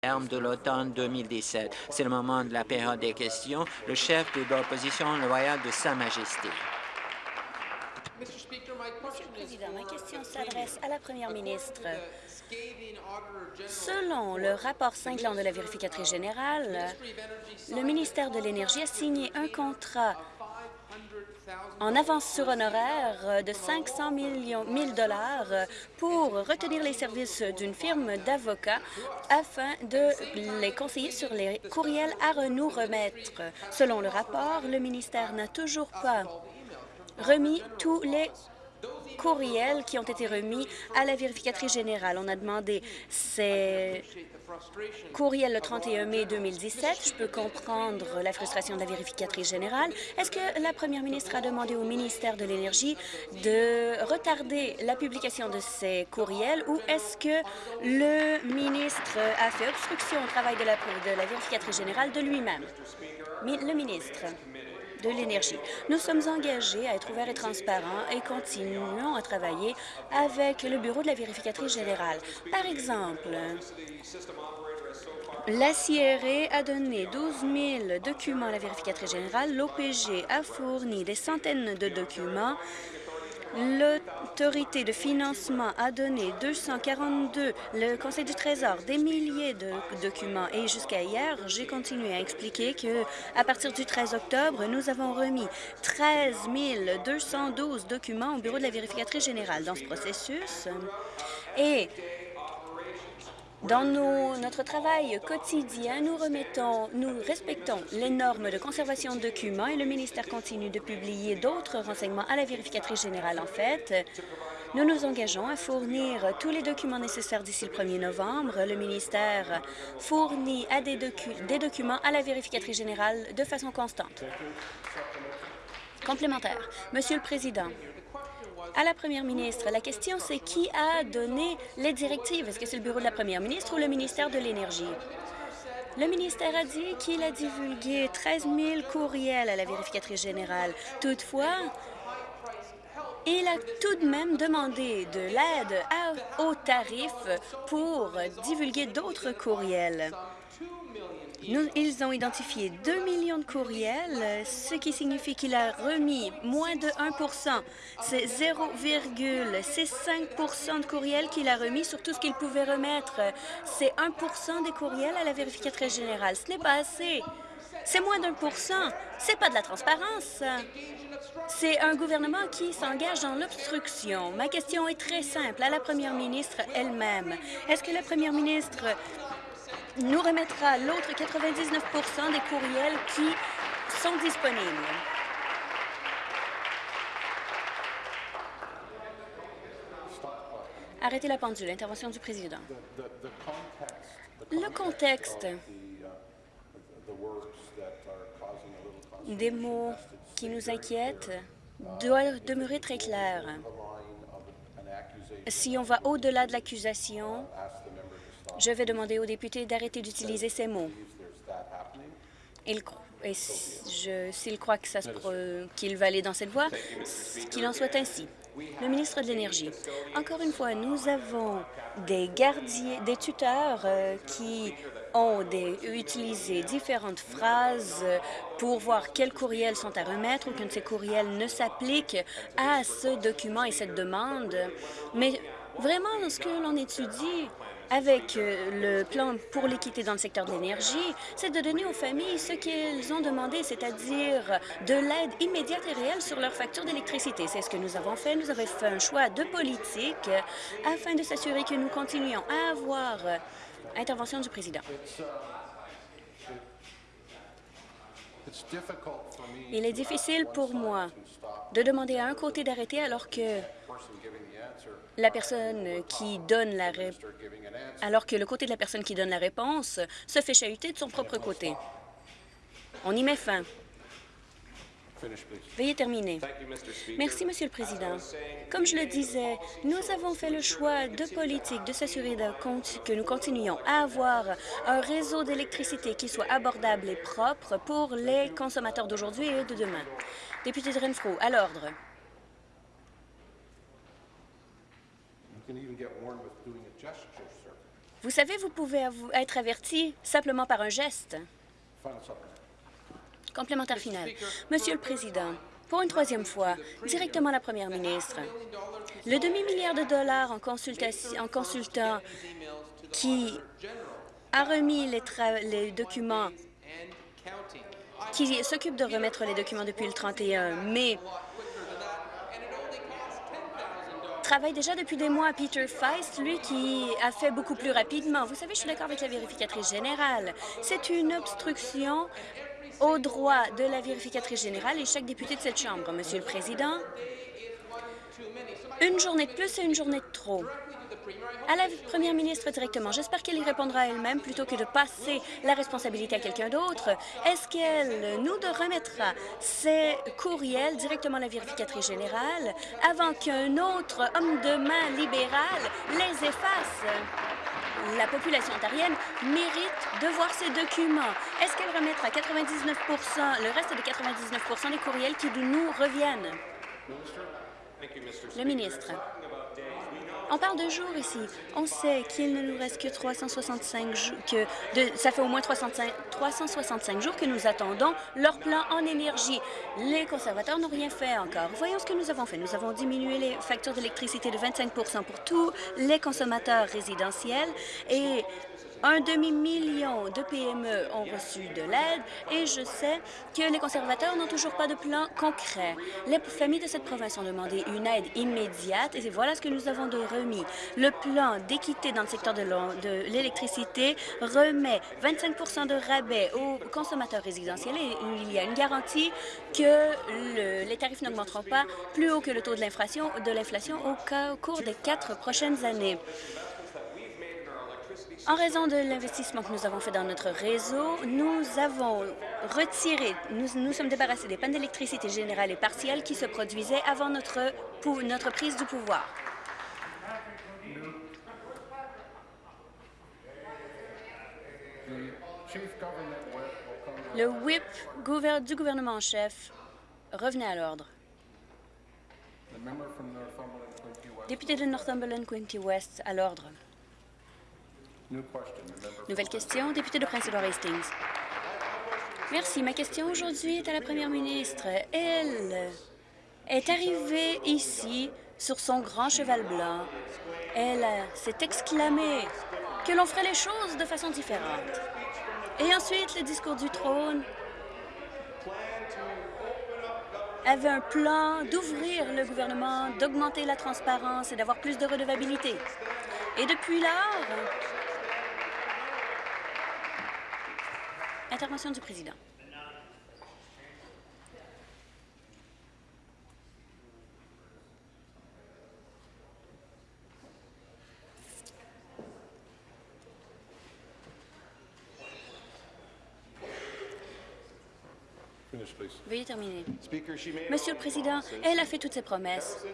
terme de l'automne 2017. C'est le moment de la période des questions. Le chef de l'opposition loyale de Sa Majesté. Monsieur le Président, ma question s'adresse à la Première ministre. Selon le rapport cinglant de la vérificatrice générale, le ministère de l'Énergie a signé un contrat en avance sur honoraire de 500 millions 000 dollars pour retenir les services d'une firme d'avocats afin de les conseiller sur les courriels à nous remettre. Selon le rapport, le ministère n'a toujours pas remis tous les courriels qui ont été remis à la vérificatrice générale. On a demandé ces courriels le 31 mai 2017. Je peux comprendre la frustration de la vérificatrice générale. Est-ce que la première ministre a demandé au ministère de l'Énergie de retarder la publication de ces courriels ou est-ce que le ministre a fait obstruction au travail de la, de la vérificatrice générale de lui-même? Le ministre de l'Énergie. Nous sommes engagés à être ouverts et transparents et continuons à travailler avec le Bureau de la vérificatrice générale. Par exemple, la CRE a donné 12 000 documents à la vérificatrice générale. L'OPG a fourni des centaines de documents L'autorité de financement a donné 242, le Conseil du Trésor, des milliers de documents. Et jusqu'à hier, j'ai continué à expliquer que à partir du 13 octobre, nous avons remis 13 212 documents au Bureau de la vérificatrice générale dans ce processus. Et dans notre travail quotidien, nous remettons, nous respectons les normes de conservation de documents et le ministère continue de publier d'autres renseignements à la vérificatrice générale. En fait, nous nous engageons à fournir tous les documents nécessaires d'ici le 1er novembre. Le ministère fournit des, des documents à la vérificatrice générale de façon constante. Complémentaire. Monsieur le Président, à la première ministre. La question, c'est qui a donné les directives? Est-ce que c'est le bureau de la première ministre ou le ministère de l'Énergie? Le ministère a dit qu'il a divulgué 13 000 courriels à la vérificatrice générale. Toutefois, il a tout de même demandé de l'aide aux tarifs pour divulguer d'autres courriels ils ont identifié 2 millions de courriels, ce qui signifie qu'il a remis moins de 1% C'est 0,65% de courriels qu'il a remis sur tout ce qu'il pouvait remettre. C'est 1% des courriels à la vérificatrice générale. Ce n'est pas assez. C'est moins d'un pour cent. C'est pas de la transparence. C'est un gouvernement qui s'engage dans l'obstruction. Ma question est très simple à la première ministre elle-même. Est-ce que la première ministre nous remettra l'autre 99% des courriels qui sont disponibles. Arrêtez la pendule. Intervention du président. Le contexte des mots qui nous inquiètent doit demeurer très clair. Si on va au-delà de l'accusation, je vais demander aux députés d'arrêter d'utiliser ces mots. S'il croit qu'il va aller dans cette voie, qu'il en soit ainsi. Le ministre de l'Énergie. Encore une fois, nous avons des gardiens, des tuteurs euh, qui ont utilisé différentes phrases pour voir quels courriels sont à remettre ou que ces courriels ne s'appliquent à ce document et cette demande. Mais vraiment, ce que l'on étudie avec euh, le plan pour l'équité dans le secteur de l'énergie, c'est de donner aux familles ce qu'elles ont demandé, c'est-à-dire de l'aide immédiate et réelle sur leur facture d'électricité. C'est ce que nous avons fait. Nous avons fait un choix de politique afin de s'assurer que nous continuions à avoir euh, intervention du président. Il est difficile pour moi de demander à un côté d'arrêter alors que la personne qui donne la réponse, alors que le côté de la personne qui donne la réponse se fait chahuter de son propre côté. On y met fin. Veuillez terminer. Merci, Monsieur le Président. Comme je le disais, nous avons fait le choix de politique de s'assurer que nous continuions à avoir un réseau d'électricité qui soit abordable et propre pour les consommateurs d'aujourd'hui et de demain. Député de Renfrew, à l'ordre. Vous savez, vous pouvez être averti simplement par un geste. Complémentaire final. Monsieur le Président, pour une troisième fois, directement à la Première ministre, le demi-milliard de dollars en, consultant qui a remis les, les documents, qui s'occupe de remettre les documents depuis le 31 mai, travaille déjà depuis des mois. Peter Feist, lui, qui a fait beaucoup plus rapidement. Vous savez, je suis d'accord avec la vérificatrice générale. C'est une obstruction au droit de la vérificatrice générale et chaque député de cette Chambre. Monsieur le Président, une journée de plus et une journée de trop à la première ministre directement. J'espère qu'elle y répondra elle-même plutôt que de passer la responsabilité à quelqu'un d'autre. Est-ce qu'elle nous remettra ces courriels directement à la vérificatrice générale avant qu'un autre homme de main libéral les efface? La population ontarienne mérite de voir ces documents. Est-ce qu'elle remettra 99% le reste de 99% des courriels qui nous reviennent? Le ministre. On parle de jours ici. On sait qu'il ne nous reste que 365 jours, que ça fait au moins 365, 365 jours que nous attendons leur plan en énergie. Les conservateurs n'ont rien fait encore. Voyons ce que nous avons fait. Nous avons diminué les factures d'électricité de 25% pour tous les consommateurs résidentiels et un demi-million de PME ont reçu de l'aide et je sais que les conservateurs n'ont toujours pas de plan concret. Les familles de cette province ont demandé une aide immédiate et voilà ce que nous avons de remis. Le plan d'équité dans le secteur de l'électricité remet 25% de rabais aux consommateurs résidentiels et il y a une garantie que les tarifs n'augmenteront pas plus haut que le taux de l'inflation au cours des quatre prochaines années. En raison de l'investissement que nous avons fait dans notre réseau, nous avons retiré, nous nous sommes débarrassés des pannes d'électricité générale et partielle qui se produisaient avant notre, notre prise du pouvoir. Le whip du gouvernement en chef revenait à l'ordre. Député de Northumberland-Quinty-West, à l'ordre. Nouvelle question, député de Prince-Édouard Hastings. Merci. Ma question aujourd'hui est à la première ministre. Elle est arrivée ici sur son grand cheval blanc. Elle s'est exclamée que l'on ferait les choses de façon différente. Et ensuite, le discours du trône avait un plan d'ouvrir le gouvernement, d'augmenter la transparence et d'avoir plus de redevabilité. Et depuis lors, Intervention du président. Veuillez terminer. Monsieur le Président, elle a fait toutes ses promesses.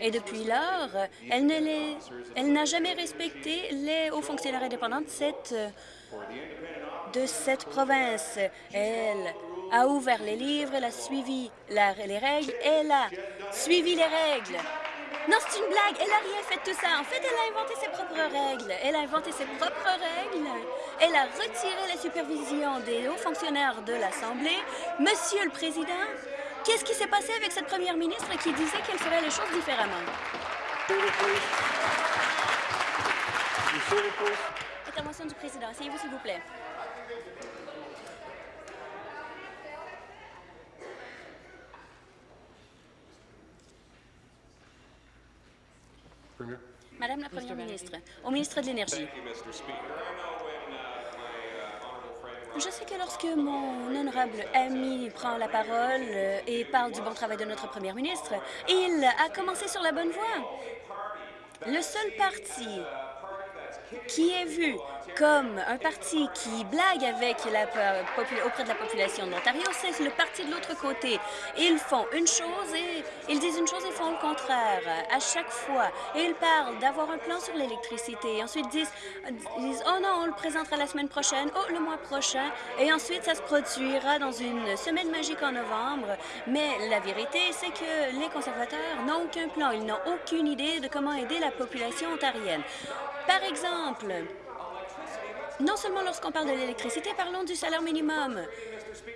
Et depuis lors, elle n'a jamais respecté les hauts fonctionnaires indépendants de cette de cette province. Elle a ouvert les livres, elle a suivi les règles, elle a suivi les règles. Non, c'est une blague. Elle n'a rien fait de tout ça. En fait, elle a inventé ses propres règles. Elle a inventé ses propres règles. Elle a retiré la supervision des hauts fonctionnaires de l'Assemblée. Monsieur le Président, qu'est-ce qui s'est passé avec cette première ministre qui disait qu'elle ferait les choses différemment? Intervention du Président. Asseyez-vous, s'il vous plaît. Madame la Première ministre, au ministre de l'Énergie. Je sais que lorsque mon honorable ami prend la parole euh, et parle du bon travail de notre Première ministre, il a commencé sur la bonne voie. Le seul parti qui est vu comme un parti qui blague avec la, auprès de la population de l'Ontario, c'est le parti de l'autre côté. Ils font une chose et ils disent une chose et font le contraire à chaque fois. Et ils parlent d'avoir un plan sur l'électricité. Ensuite disent, disent, oh non, on le présentera la semaine prochaine, oh le mois prochain. Et ensuite, ça se produira dans une semaine magique en novembre. Mais la vérité, c'est que les conservateurs n'ont aucun plan. Ils n'ont aucune idée de comment aider la population ontarienne. Par exemple, non seulement lorsqu'on parle de l'électricité, parlons du salaire minimum.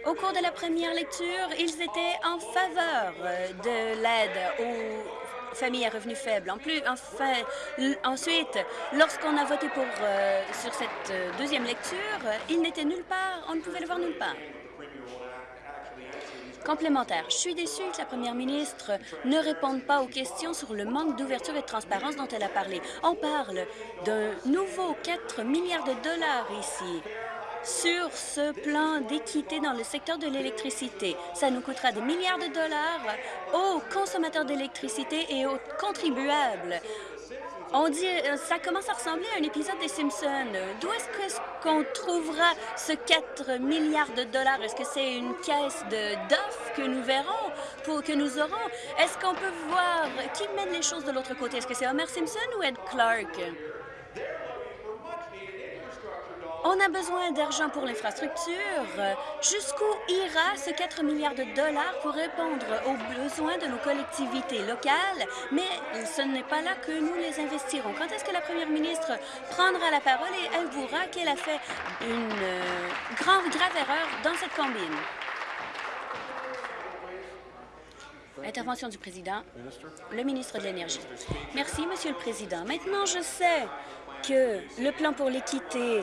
Au cours de la première lecture, ils étaient en faveur de l'aide aux familles à revenus faibles. En plus, enfin, ensuite, lorsqu'on a voté pour, euh, sur cette euh, deuxième lecture, il n'était nulle part, on ne pouvait le voir nulle part. Complémentaire. Je suis déçue que la première ministre ne réponde pas aux questions sur le manque d'ouverture et de transparence dont elle a parlé. On parle d'un nouveau 4 milliards de dollars ici sur ce plan d'équité dans le secteur de l'électricité. Ça nous coûtera des milliards de dollars aux consommateurs d'électricité et aux contribuables. On dit, euh, ça commence à ressembler à un épisode des Simpsons. D'où est-ce qu'on trouvera ce 4 milliards de dollars? Est-ce que c'est une caisse d'offres que nous verrons, pour, que nous aurons? Est-ce qu'on peut voir qui mène les choses de l'autre côté? Est-ce que c'est Homer Simpson ou Ed Clark? On a besoin d'argent pour l'infrastructure. Jusqu'où ira ce 4 milliards de dollars pour répondre aux besoins de nos collectivités locales? Mais ce n'est pas là que nous les investirons. Quand est-ce que la première ministre prendra la parole et avouera qu'elle a fait une euh, grave, grave erreur dans cette combine? Intervention du président. Le ministre de l'Énergie. Merci, Monsieur le Président. Maintenant, je sais que le plan pour l'équité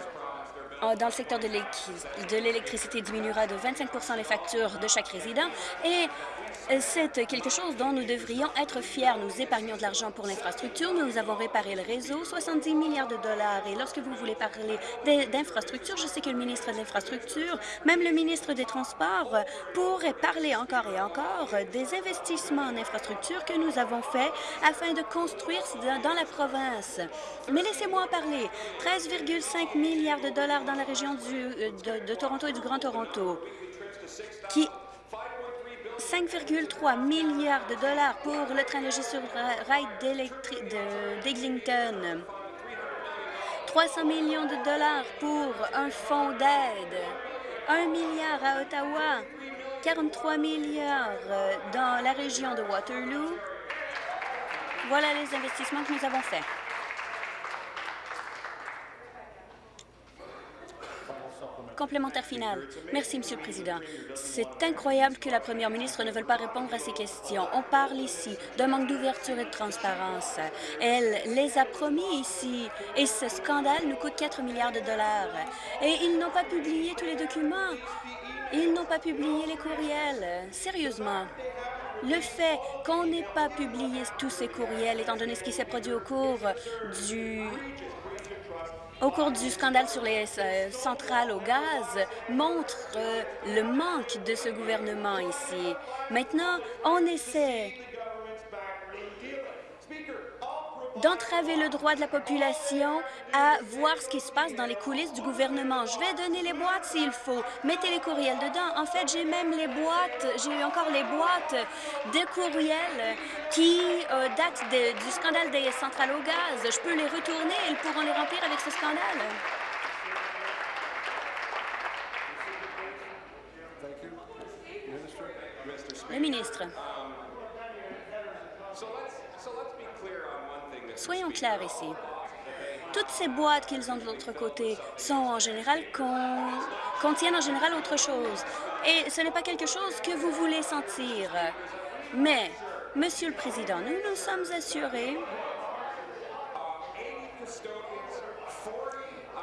dans le secteur de l'électricité diminuera de 25% les factures de chaque résident et c'est quelque chose dont nous devrions être fiers. Nous épargnons de l'argent pour l'infrastructure, nous avons réparé le réseau, 70 milliards de dollars. Et lorsque vous voulez parler d'infrastructure, je sais que le ministre de l'Infrastructure, même le ministre des Transports, pourrait parler encore et encore des investissements en infrastructure que nous avons faits afin de construire dans la province. Mais laissez-moi en parler. 13,5 milliards de dollars dans la région euh, de, de Toronto et du Grand Toronto, qui 5,3 milliards de dollars pour le train léger sur rail d'Eglinton. 300 millions de dollars pour un fonds d'aide. 1 milliard à Ottawa. 43 milliards euh, dans la région de Waterloo. Voilà les investissements que nous avons faits. Complémentaire final. Merci, Monsieur le Président. C'est incroyable que la première ministre ne veuille pas répondre à ces questions. On parle ici d'un manque d'ouverture et de transparence. Elle les a promis ici, et ce scandale nous coûte 4 milliards de dollars. Et ils n'ont pas publié tous les documents. Ils n'ont pas publié les courriels. Sérieusement. Le fait qu'on n'ait pas publié tous ces courriels, étant donné ce qui s'est produit au cours du au cours du scandale sur les euh, centrales au gaz montre euh, le manque de ce gouvernement ici. Maintenant, on essaie d'entraver le droit de la population à voir ce qui se passe dans les coulisses du gouvernement. Je vais donner les boîtes s'il faut. Mettez les courriels dedans. En fait, j'ai même les boîtes, j'ai eu encore les boîtes de courriels qui euh, datent du scandale des centrales au gaz. Je peux les retourner et ils pourront les remplir avec ce scandale. Le ministre. Soyons clairs ici. Toutes ces boîtes qu'ils ont de l'autre côté contiennent en général autre chose. Et ce n'est pas quelque chose que vous voulez sentir. Mais, Monsieur le Président, nous nous sommes assurés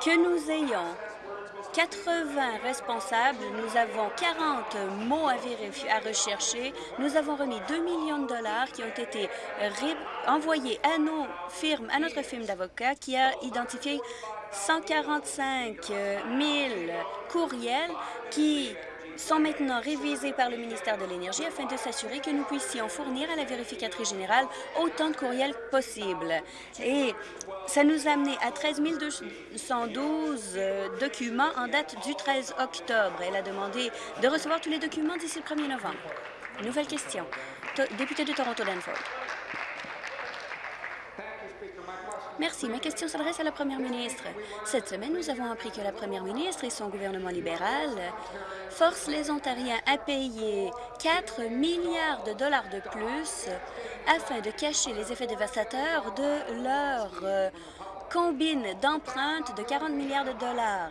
que nous ayons 80 responsables, nous avons 40 mots à, rechercher. Nous avons remis 2 millions de dollars qui ont été envoyés à nos firmes, à notre firme d'avocats qui a identifié 145 000 courriels qui sont maintenant révisés par le ministère de l'Énergie afin de s'assurer que nous puissions fournir à la vérificatrice générale autant de courriels possible. Et ça nous a amené à 13 212 euh, documents en date du 13 octobre. Elle a demandé de recevoir tous les documents d'ici le 1er novembre. Nouvelle question. député de Toronto-Danford. Merci. Ma question s'adresse à la première ministre. Cette semaine, nous avons appris que la première ministre et son gouvernement libéral forcent les Ontariens à payer 4 milliards de dollars de plus afin de cacher les effets dévastateurs de leur euh, combine d'empreintes de 40 milliards de dollars.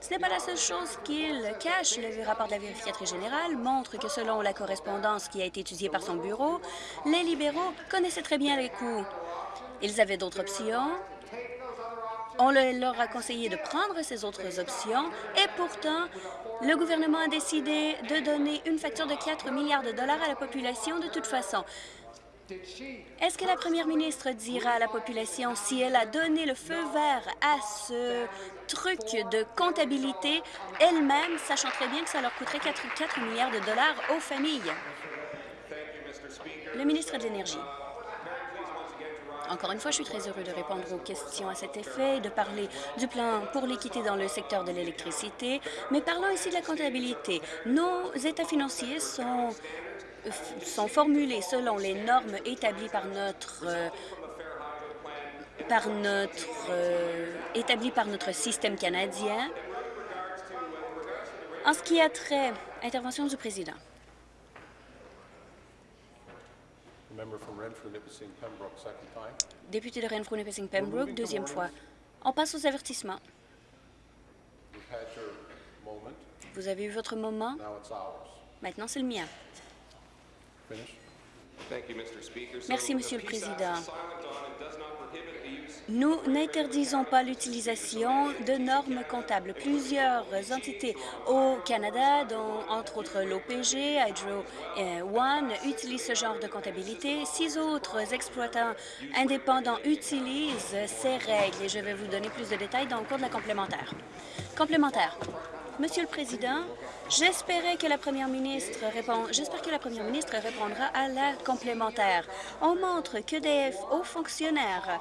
Ce n'est pas la seule chose qu'il cache. Le rapport de la vérificatrice générale montre que selon la correspondance qui a été étudiée par son bureau, les libéraux connaissaient très bien les coûts. Ils avaient d'autres options. On leur a conseillé de prendre ces autres options et pourtant, le gouvernement a décidé de donner une facture de 4 milliards de dollars à la population de toute façon. Est-ce que la première ministre dira à la population si elle a donné le feu vert à ce truc de comptabilité elle-même, sachant très bien que ça leur coûterait 4, 4 milliards de dollars aux familles? Le ministre de l'Énergie. Encore une fois, je suis très heureux de répondre aux questions à cet effet et de parler du plan pour l'équité dans le secteur de l'électricité, mais parlons ici de la comptabilité. Nos états financiers sont sont formulés selon les normes établies par notre euh, par notre euh, par notre système canadien. En ce qui a trait, intervention du président. Député de Renfrew-Nipissing-Pembroke, deuxième fois. On passe aux avertissements. Vous avez eu votre moment. Maintenant, c'est le mien. Merci, Monsieur le Président. Nous n'interdisons pas l'utilisation de normes comptables. Plusieurs entités au Canada, dont entre autres l'OPG, Hydro One, utilisent ce genre de comptabilité. Six autres exploitants indépendants utilisent ces règles et je vais vous donner plus de détails dans le cours de la complémentaire. Complémentaire. Monsieur le Président, j'espérais que la première ministre répond... J'espère que la première ministre répondra à la complémentaire. On montre que des hauts fonctionnaires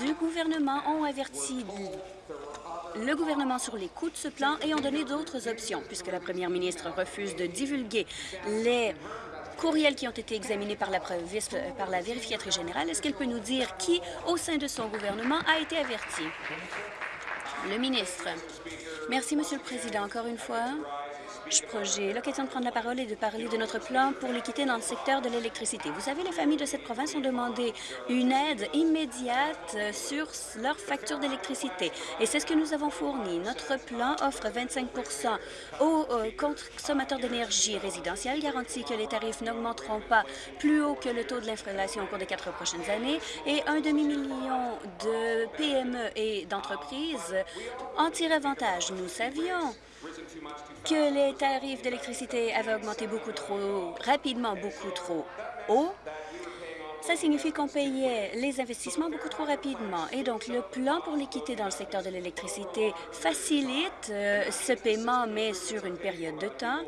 du gouvernement ont averti le gouvernement sur les coûts de ce plan et ont donné d'autres options, puisque la première ministre refuse de divulguer les courriels qui ont été examinés par la, par la vérificatrice générale. Est-ce qu'elle peut nous dire qui, au sein de son gouvernement, a été averti? Le ministre. Merci, Monsieur le Président. Encore une fois, J'ai l'occasion de prendre la parole et de parler de notre plan pour l'équité dans le secteur de l'électricité. Vous savez, les familles de cette province ont demandé une aide immédiate sur leur facture d'électricité. Et c'est ce que nous avons fourni. Notre plan offre 25% aux consommateurs d'énergie résidentielle, garantit que les tarifs n'augmenteront pas plus haut que le taux de l'inflation au cours des quatre prochaines années et un demi-million de PME et d'entreprises en tirent avantage. Nous savions que les tarifs d'électricité avaient augmenté beaucoup trop rapidement, beaucoup trop haut, ça signifie qu'on payait les investissements beaucoup trop rapidement. Et donc, le plan pour l'équité dans le secteur de l'électricité facilite euh, ce paiement, mais sur une période de temps.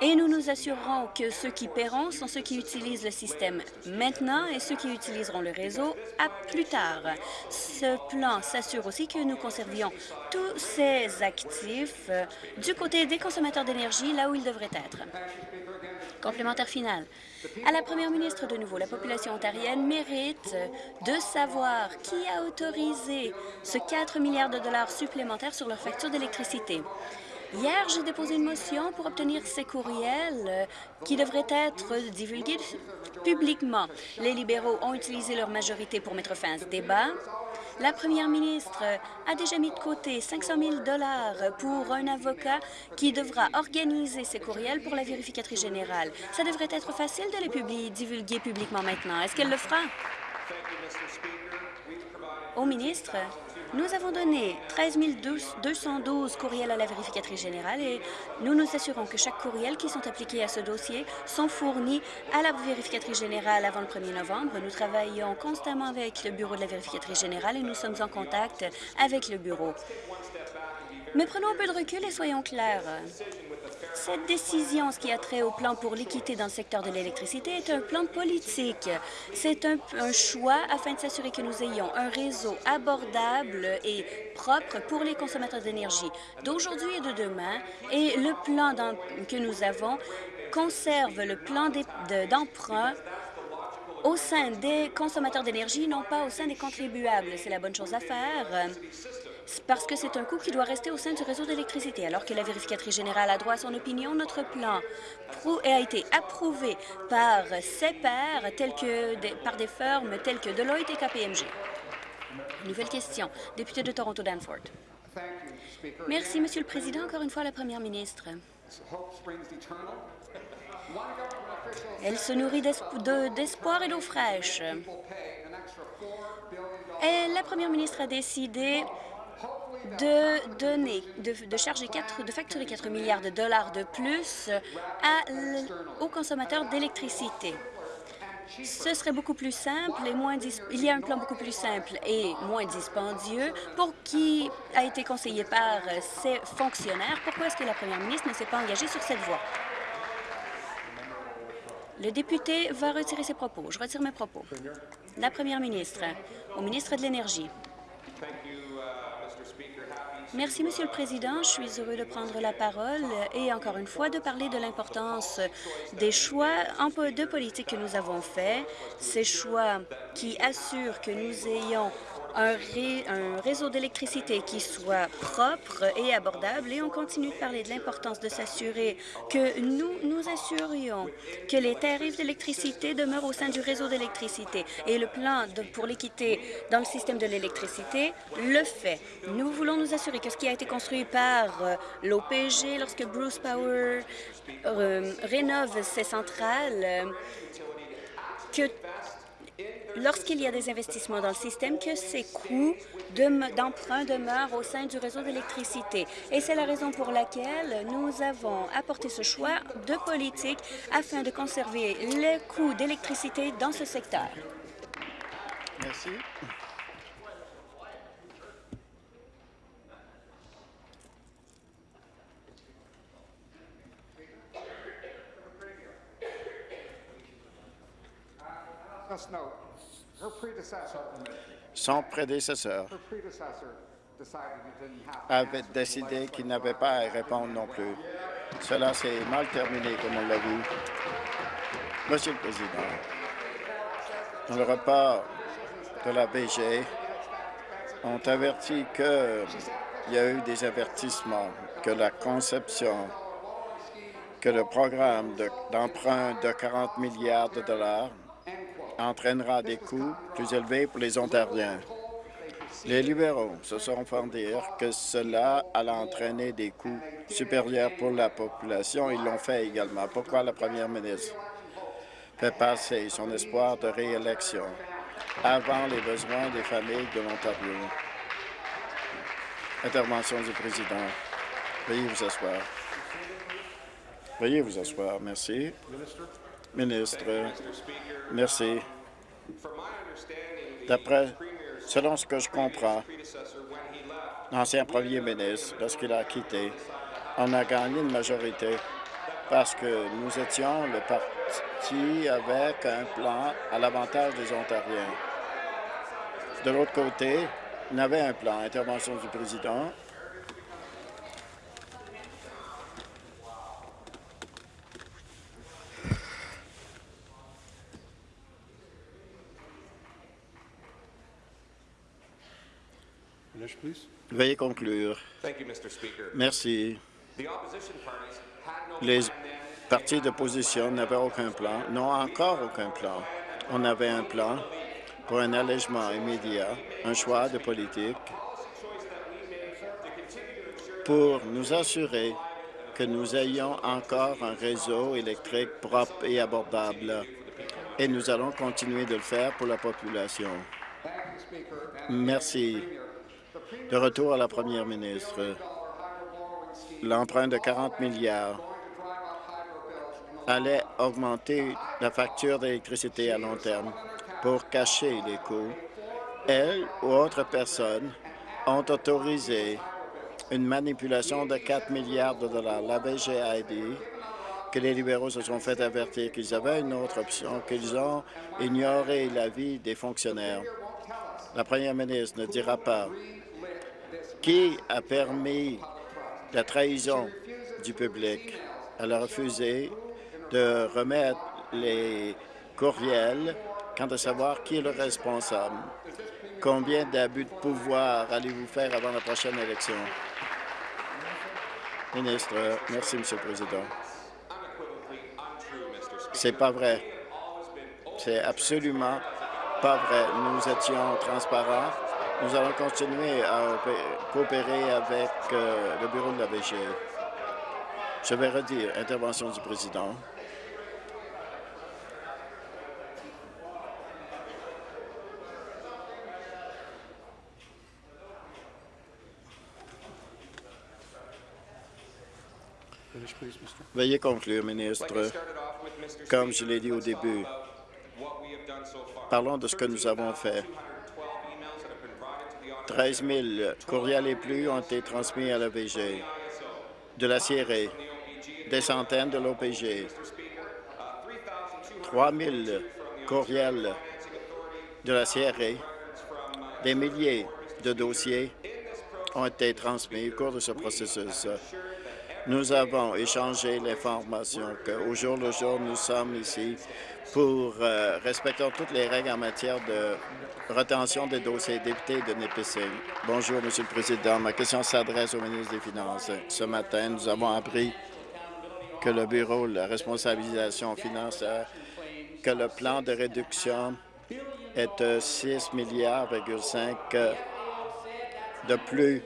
Et nous nous assurerons que ceux qui paieront sont ceux qui utilisent le système maintenant et ceux qui utiliseront le réseau à plus tard. Ce plan s'assure aussi que nous conservions tous ces actifs euh, du côté des consommateurs d'énergie là où ils devraient être. Complémentaire final. À la première ministre de nouveau, la population ontarienne mérite de savoir qui a autorisé ce 4 milliards de dollars supplémentaires sur leur facture d'électricité. Hier, j'ai déposé une motion pour obtenir ces courriels euh, qui devraient être divulgués publiquement. Les libéraux ont utilisé leur majorité pour mettre fin à ce débat. La première ministre a déjà mis de côté 500 000 pour un avocat qui devra organiser ces courriels pour la vérificatrice générale. Ça devrait être facile de les divulguer publiquement maintenant. Est-ce qu'elle le fera? Au ministre, nous avons donné 13 212 courriels à la vérificatrice générale et nous nous assurons que chaque courriel qui sont appliqués à ce dossier sont fournis à la vérificatrice générale avant le 1er novembre. Nous travaillons constamment avec le bureau de la vérificatrice générale et nous sommes en contact avec le bureau. Mais prenons un peu de recul et soyons clairs. Cette décision, ce qui a trait au plan pour l'équité dans le secteur de l'électricité, est un plan politique. C'est un, choix afin de s'assurer que nous ayons un réseau abordable et propre pour les consommateurs d'énergie d'aujourd'hui et de demain. Et le plan que nous avons conserve le plan d'emprunt au sein des consommateurs d'énergie, non pas au sein des contribuables. C'est la bonne chose à faire parce que c'est un coût qui doit rester au sein du réseau d'électricité. Alors que la vérificatrice générale a droit à son opinion, notre plan a été approuvé par ses pairs, tels que par des firmes telles que Deloitte et KPMG. Nouvelle question. Député de Toronto Danforth. Merci, Monsieur le Président. Encore une fois, la Première ministre. Elle se nourrit d'espoir et d'eau fraîche. Et la Première ministre a décidé de donner, de, charger 4, de facturer 4 milliards de dollars de plus aux consommateurs d'électricité. Ce serait beaucoup plus simple et moins il y a un plan beaucoup plus simple et moins dispendieux pour qui a été conseillé par ses fonctionnaires. Pourquoi est-ce que la première ministre ne s'est pas engagée sur cette voie? Le député va retirer ses propos. Je retire mes propos. La première ministre, au ministre de l'Énergie. Merci, Monsieur le Président. Je suis heureux de prendre la parole et, encore une fois, de parler de l'importance des choix de politique que nous avons faits, ces choix qui assurent que nous ayons un, réseau d'électricité qui soit propre et abordable et on continue de parler de l'importance de s'assurer que nous nous assurions que les tarifs d'électricité demeurent au sein du réseau d'électricité. Et le plan pour l'équité dans le système de l'électricité le fait. Nous voulons nous assurer que ce qui a été construit par euh, l'OPG lorsque Bruce Power euh, rénove ses centrales, euh, que lorsqu'il y a des investissements dans le système, que ces coûts d'emprunt demeurent au sein du réseau d'électricité. Et c'est la raison pour laquelle nous avons apporté ce choix de politique afin de conserver les coûts d'électricité dans ce secteur. Merci. Son prédécesseur avait décidé qu'il n'avait pas à répondre non plus. Cela s'est mal terminé, comme on l'a vu. Monsieur le Président, dans le report de la BG, ont averti qu'il y a eu des avertissements, que la conception, que le programme d'emprunt de 40 milliards de dollars entraînera des coûts plus élevés pour les Ontariens. Les libéraux se sont fait dire que cela allait entraîner des coûts supérieurs pour la population. Ils l'ont fait également. Pourquoi la première ministre fait passer son espoir de réélection avant les besoins des familles de l'Ontario? Intervention du président. Veuillez vous asseoir. Veuillez vous asseoir. Merci. Ministre, merci. D'après, selon ce que je comprends, l'ancien premier ministre, lorsqu'il a quitté, on a gagné une majorité parce que nous étions le parti avec un plan à l'avantage des Ontariens. De l'autre côté, on avait un plan, intervention du président, Veuillez conclure. Merci. Les partis d'opposition n'avaient aucun plan, n'ont encore aucun plan. On avait un plan pour un allègement immédiat, un choix de politique pour nous assurer que nous ayons encore un réseau électrique propre et abordable. Et nous allons continuer de le faire pour la population. Merci. De retour à la première ministre, l'emprunt de 40 milliards allait augmenter la facture d'électricité à long terme pour cacher les coûts. Elle ou autres personnes ont autorisé une manipulation de 4 milliards de dollars. La BG a dit que les libéraux se sont fait avertir qu'ils avaient une autre option, qu'ils ont ignoré l'avis des fonctionnaires. La première ministre ne dira pas qui a permis la trahison du public. Elle a refusé de remettre les courriels quant à savoir qui est le responsable. Combien d'abus de pouvoir allez-vous faire avant la prochaine élection? Ministre, merci, Monsieur le Président. C'est pas vrai. C'est absolument pas vrai. Nous étions transparents Nous allons continuer à coopérer avec euh, le bureau de la VG. Je vais redire, intervention du président. Veuillez conclure, ministre. Comme je l'ai dit au début, parlons de ce que nous avons fait. 13 000 courriels et plus ont été transmis à l'OPG, de la CIRE, des centaines de l'OPG, 3 000 courriels de la CRE, des milliers de dossiers ont été transmis au cours de ce processus. Nous avons échangé l'information qu'au jour le jour, nous sommes ici pour euh, respecter toutes les règles en matière de retention des dossiers députés de Nipissing. Bonjour, Monsieur le Président. Ma question s'adresse au ministre des Finances. Ce matin, nous avons appris que le Bureau de la responsabilisation financière, que le plan de réduction est de 6 milliards de plus.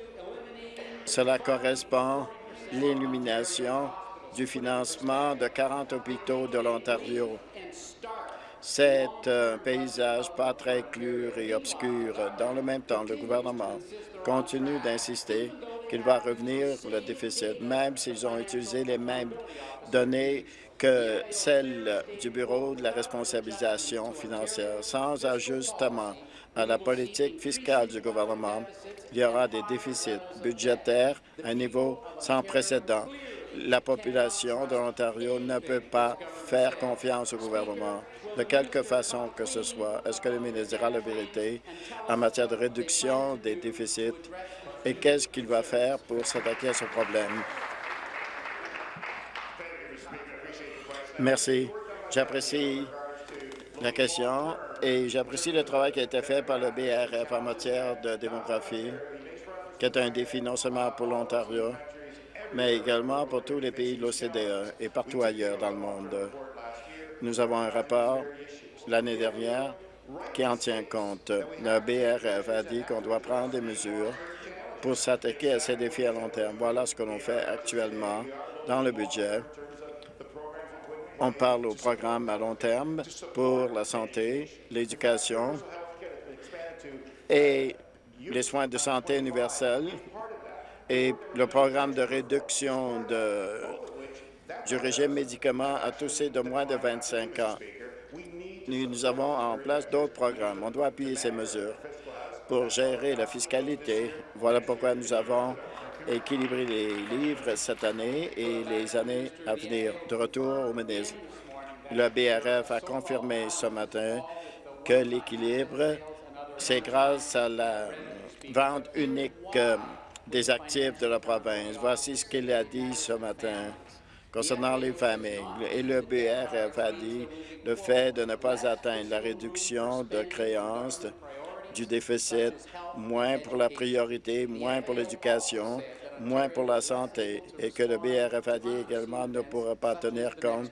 Cela correspond l'illumination du financement de 40 hôpitaux de l'Ontario. C'est un paysage pas très clair et obscur. Dans le même temps, le gouvernement continue d'insister qu'il va revenir le déficit, même s'ils ont utilisé les mêmes données que celles du Bureau de la responsabilisation financière. Sans ajustement à la politique fiscale du gouvernement, il y aura des déficits budgétaires à un niveau sans précédent. La population de l'Ontario ne peut pas faire confiance au gouvernement de quelque façon que ce soit. Est-ce que le ministre dira la vérité en matière de réduction des déficits? Et qu'est-ce qu'il va faire pour s'attaquer à ce problème? Merci. J'apprécie la question et j'apprécie le travail qui a été fait par le BRF en matière de démographie, qui est un défi non seulement pour l'Ontario, mais également pour tous les pays de l'OCDE et partout ailleurs dans le monde. Nous avons un rapport l'année dernière qui en tient compte. Le BRF a dit qu'on doit prendre des mesures pour s'attaquer à ces défis à long terme. Voilà ce que l'on fait actuellement dans le budget. On parle au programme à long terme pour la santé, l'éducation et les soins de santé universels et le programme de réduction du régime médicaments à tous ces de moins de 25 ans. Nous, avons en place d'autres programmes. On doit appuyer ces mesures pour gérer la fiscalité. Voilà pourquoi nous avons équilibré les livres cette année et les années à venir. De retour au ministre, le BRF a confirmé ce matin que l'équilibre, c'est grâce à la vente unique euh, des actifs de la province. Voici ce qu'il a dit ce matin concernant les familles. Et le BRF a dit le fait de ne pas atteindre la réduction de créances du déficit, moins pour la priorité, moins pour l'éducation, moins pour la santé, et que le BRF a dit également ne pourra pas tenir compte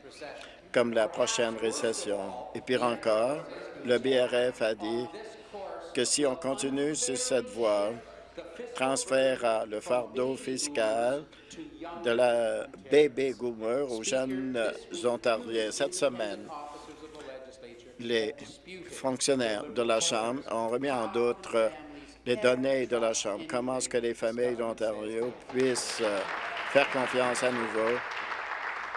comme la prochaine récession. Et pire encore, le BRF a dit que si on continue sur cette voie, transférera le fardeau fiscal de la baby boomer aux jeunes Ontariens. Cette semaine, les fonctionnaires de la Chambre ont remis en doute les données de la Chambre. Comment est-ce que les familles d'Ontario puissent euh, faire confiance à nouveau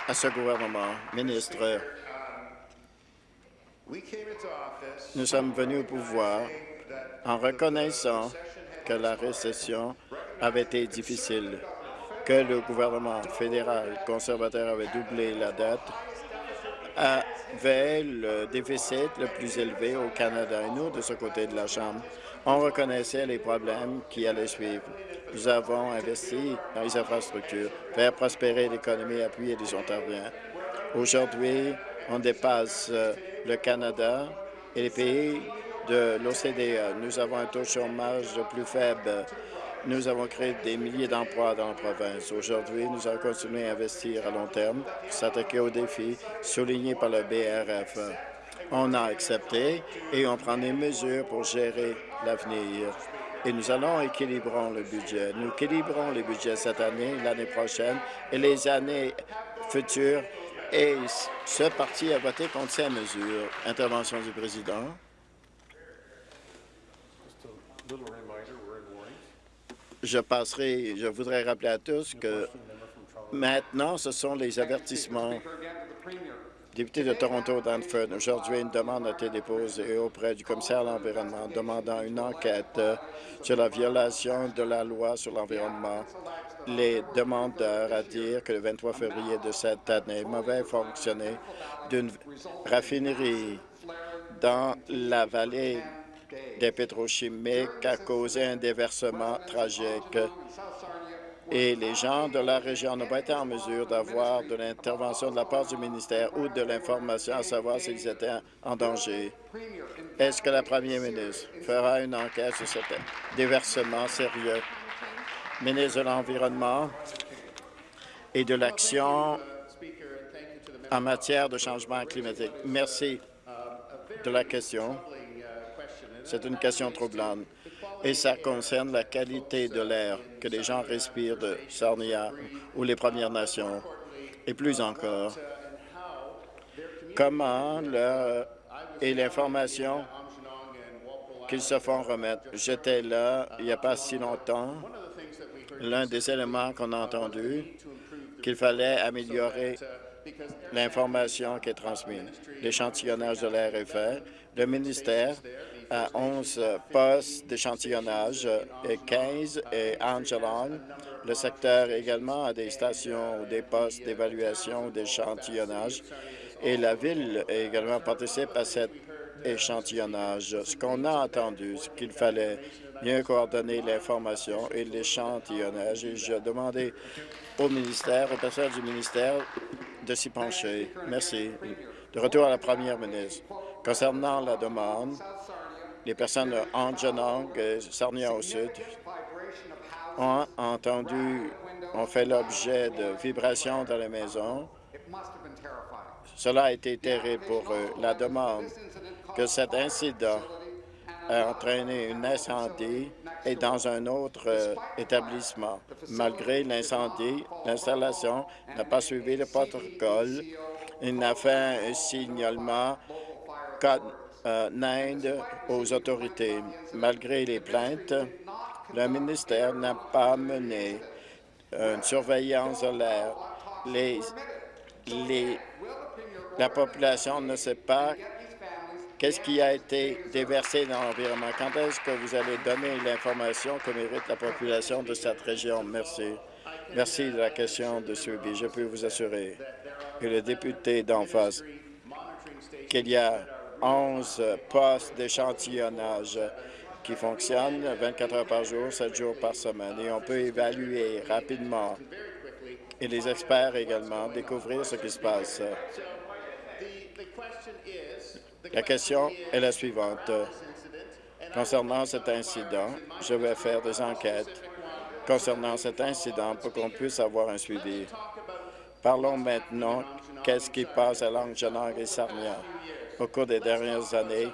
à ce gouvernement? Ministre, nous sommes venus au pouvoir en reconnaissant que la récession avait été difficile, que le gouvernement fédéral conservateur avait doublé la dette, avait le déficit le plus élevé au Canada. Et nous, de ce côté de la Chambre, on reconnaissait les problèmes qui allaient suivre. Nous avons investi dans les infrastructures, faire prospérer l'économie, appuyer les Ontariens. Aujourd'hui, on dépasse euh, le Canada et les pays de l'OCDE. Nous avons un taux de chômage plus faible. Nous avons créé des milliers d'emplois dans la province. Aujourd'hui, nous allons continuer à investir à long terme s'attaquer aux défis soulignés par le BRF. On a accepté et on prend des mesures pour gérer l'avenir. Et nous allons équilibrer le budget. Nous équilibrons le budget cette année, l'année prochaine et les années futures. Et ce parti a voté contre ces mesures. Intervention du président. Je passerai, je voudrais rappeler à tous que maintenant, ce sont les avertissements. Député de Toronto, Danford, aujourd'hui, une demande a été déposée auprès du commissaire à l'Environnement demandant une enquête sur la violation de la loi sur l'environnement. Les demandeurs à dire que le 23 février de cette année, mauvais fonctionné d'une raffinerie dans la vallée des pétrochimiques a causé un déversement tragique et les gens de la région n'ont pas été en mesure d'avoir de l'intervention de la part du ministère ou de l'information à savoir s'ils étaient en danger. Est-ce que la première ministre fera une enquête sur ce déversement sérieux? Ministre de l'Environnement et de l'Action en matière de changement climatique. Merci de la question. C'est une question troublante et ça concerne la qualité de l'air que les gens respirent de Sarnia ou les Premières Nations. Et plus encore, comment et l'information qu'ils se font remettre. J'étais là il n'y a pas si longtemps. L'un des éléments qu'on a entendu, qu'il fallait améliorer l'information qui est transmise. L'échantillonnage de l'air est fait. Le ministère à 11 postes d'échantillonnage et 15 et Angelon. Le secteur également a des stations ou des postes d'évaluation ou d'échantillonnage. Et la Ville également participe à cet échantillonnage. Ce qu'on a entendu, c'est qu'il fallait mieux coordonner l'information et l'échantillonnage. Et j'ai demandé au ministère, au personnel du ministère, de s'y pencher. Merci. De retour à la première ministre. Concernant la demande, les personnes de Anjanong et Sarnia au sud ont entendu, ont fait l'objet de vibrations dans la maison. Cela a été terrible pour eux. La demande que cet incident a entraîné un incendie est dans un autre euh, établissement. Malgré l'incendie, l'installation n'a pas suivi le protocole. Il n'a fait un signalement euh, Inde aux autorités. Malgré les plaintes, le ministère n'a pas mené une surveillance de l'air. La population ne sait pas qu'est-ce qui a été déversé dans l'environnement. Quand est-ce que vous allez donner l'information que mérite la population de cette région? Merci. Merci de la question de suivi. Je peux vous assurer que le député d'en face qu'il y a 11 postes d'échantillonnage qui fonctionnent 24 heures par jour, 7 jours par semaine. Et on peut évaluer rapidement et les experts également découvrir ce qui se passe. La question est la suivante. Concernant cet incident, je vais faire des enquêtes concernant cet incident pour qu'on puisse avoir un suivi. Parlons maintenant qu'est-ce qui passe à Langenang et Sarnia au cours des dernières années.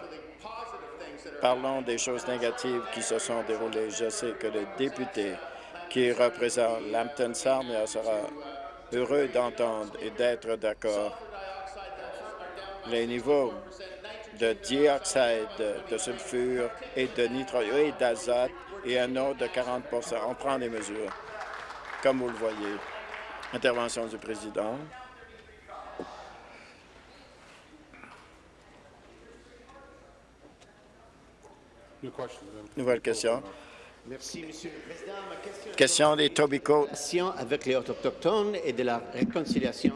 Parlons des choses négatives qui se sont déroulées. Je sais que le député qui représente Lambton Sarnia sera heureux d'entendre et d'être d'accord. Les niveaux de dioxyde de sulfure et de nitrogen et d'azote et un autre de 40% On prend des mesures, comme vous le voyez. Intervention du président. Nouvelle question. Merci, Monsieur le Président. Ma question, question des Tobico. avec les Autochtones et de la réconciliation,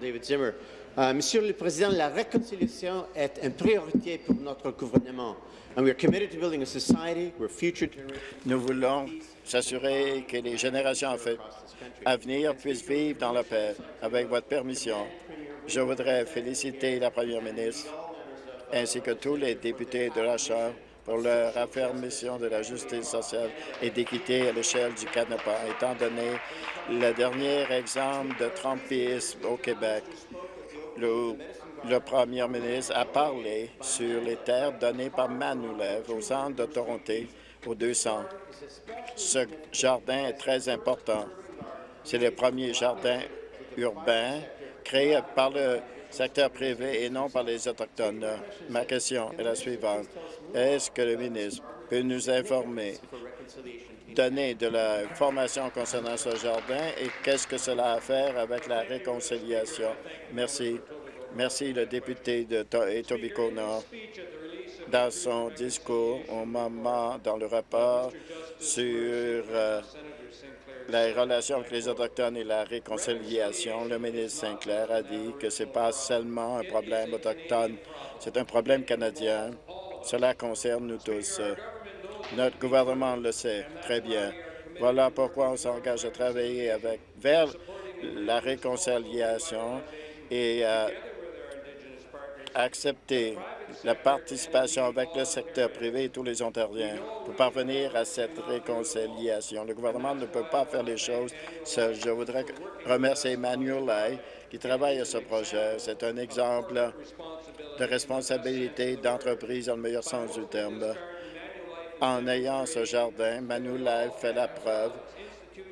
David Zimmer. Euh, Monsieur le Président, la réconciliation est une priorité pour notre gouvernement. And we are committed to building a society where future Nous voulons s'assurer que les générations à venir puissent vivre dans la paix. Avec votre permission, je voudrais féliciter la Première ministre ainsi que tous les députés de la Chambre pour leur affirmation de la justice sociale et d'équité à l'échelle du Canada, étant donné le dernier exemple de Trumpisme au Québec. Le, le premier ministre a parlé sur les terres données par Manulev au centre de Toronto au 200. Ce jardin est très important. C'est le premier jardin urbain créé par le secteur privé et non par les Autochtones. Ma question est la suivante. Est-ce que le ministre peut nous informer, donner de la formation concernant ce jardin et qu'est-ce que cela a à faire avec la réconciliation? Merci. Merci, le député de Etobicoke Nord. Dans son discours au moment dans le rapport sur euh, la relation avec les Autochtones et la réconciliation, le ministre Sinclair a dit que ce n'est pas seulement un problème autochtone, c'est un problème canadien. Cela concerne nous tous. Notre gouvernement le sait très bien. Voilà pourquoi on s'engage à travailler avec, vers la réconciliation et à accepter la participation avec le secteur privé et tous les Ontariens pour parvenir à cette réconciliation. Le gouvernement ne peut pas faire les choses seul. Je voudrais remercier Emmanuel Lai qui travaille à ce projet. C'est un exemple de responsabilité d'entreprise dans le meilleur sens du terme. En ayant ce jardin, Manuel fait la preuve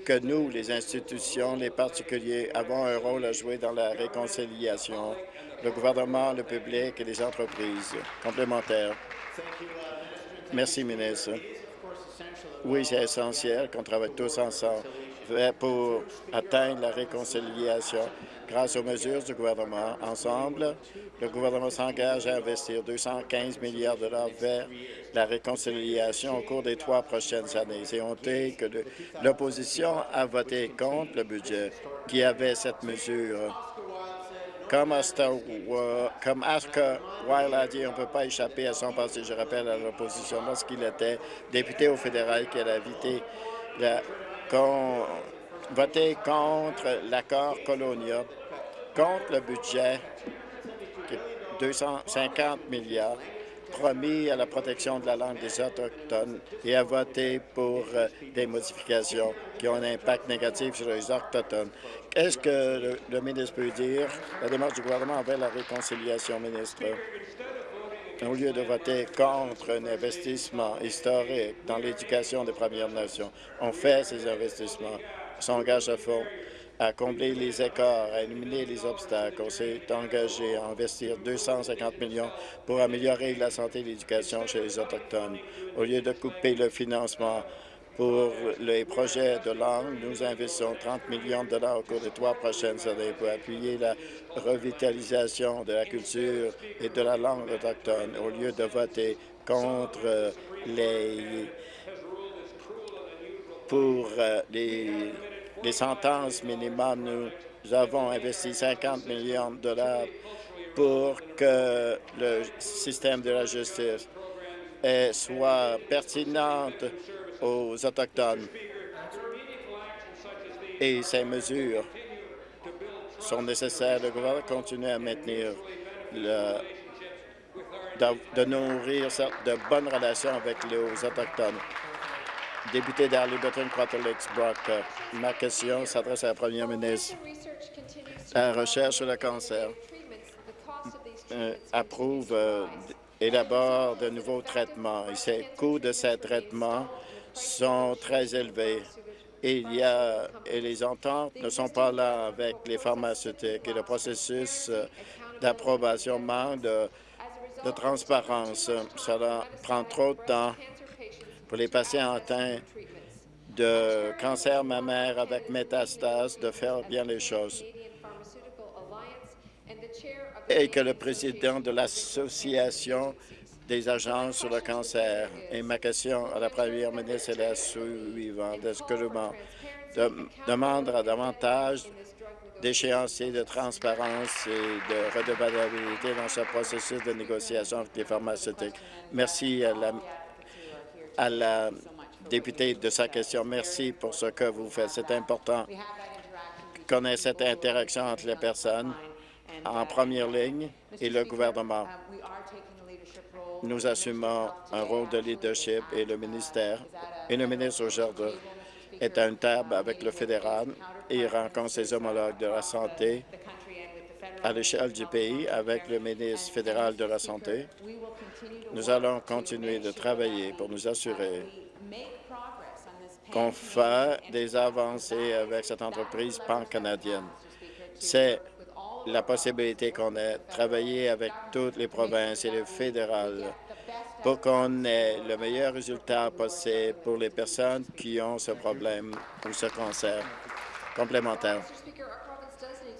que nous, les institutions, les particuliers, avons un rôle à jouer dans la réconciliation le gouvernement, le public et les entreprises complémentaires. Merci, ministre. Oui, c'est essentiel qu'on travaille tous ensemble pour atteindre la réconciliation grâce aux mesures du gouvernement. Ensemble, le gouvernement s'engage à investir 215 milliards de dollars vers la réconciliation au cours des trois prochaines années. C'est honteux que l'opposition a voté contre le budget qui avait cette mesure. Comme, comme Oscar Wilde a dit, on ne peut pas échapper à son passé. Je rappelle à l'opposition, lorsqu'il était député au fédéral, qu'il a voté contre l'accord colonial, contre le budget, 250 milliards, promis à la protection de la langue des Autochtones et a voté pour euh, des modifications qui ont un impact négatif sur les Autochtones. Est-ce que le, ministre peut dire la démarche du gouvernement envers la réconciliation, ministre? Au lieu de voter contre un investissement historique dans l'éducation des Premières Nations, on fait ces investissements, s'engage à fond à combler les écarts, à éliminer les obstacles. On s'est engagé à investir 250 millions pour améliorer la santé et l'éducation chez les Autochtones. Au lieu de couper le financement pour les projets de langue, nous investissons 30 millions de dollars au cours des trois prochaines années pour appuyer la revitalisation de la culture et de la langue autochtone, au lieu de voter contre les pour euh, les, les sentences minimum. Nous avons investi 50 millions de dollars pour que le système de la justice soit pertinente aux Autochtones. Et ces mesures sont nécessaires. Le gouvernement continue à maintenir de, nourrir de bonnes relations avec les Autochtones. Député d'Arlington, Quarter Brock, ma question s'adresse à la première ministre. La recherche sur le cancer euh, approuve euh, élabore de nouveaux traitements et ces coûts de ces traitements sont très élevés. Et, il y a, et les ententes ne sont pas là avec les pharmaceutiques et le processus euh, d'approbation manque de, de transparence. Cela prend trop de temps pour les patients atteints de cancer mammaire avec métastase de faire bien les choses et que le président de l'Association des agences sur le cancer. Et ma question à la première ministre est la suivante. Est-ce que le demandera davantage d'échéanciers de transparence et de redevabilité dans ce processus de négociation avec les pharmaceutiques? Merci à à la députée de sa question. Merci pour ce que vous faites. C'est important qu'on ait cette interaction entre les personnes en première ligne et le gouvernement. Nous assumons un rôle de leadership et le ministère et le ministre aujourd'hui est à une table avec le fédéral et rencontre ses homologues de la santé à l'échelle du pays avec le ministre fédéral de la Santé. Nous allons continuer de travailler pour nous assurer qu'on fait des avancées avec cette entreprise pan-canadienne. C'est la possibilité qu'on ait travaillé avec toutes les provinces et le fédéral pour qu'on ait le meilleur résultat possible pour les personnes qui ont ce problème ou ce cancer complémentaire.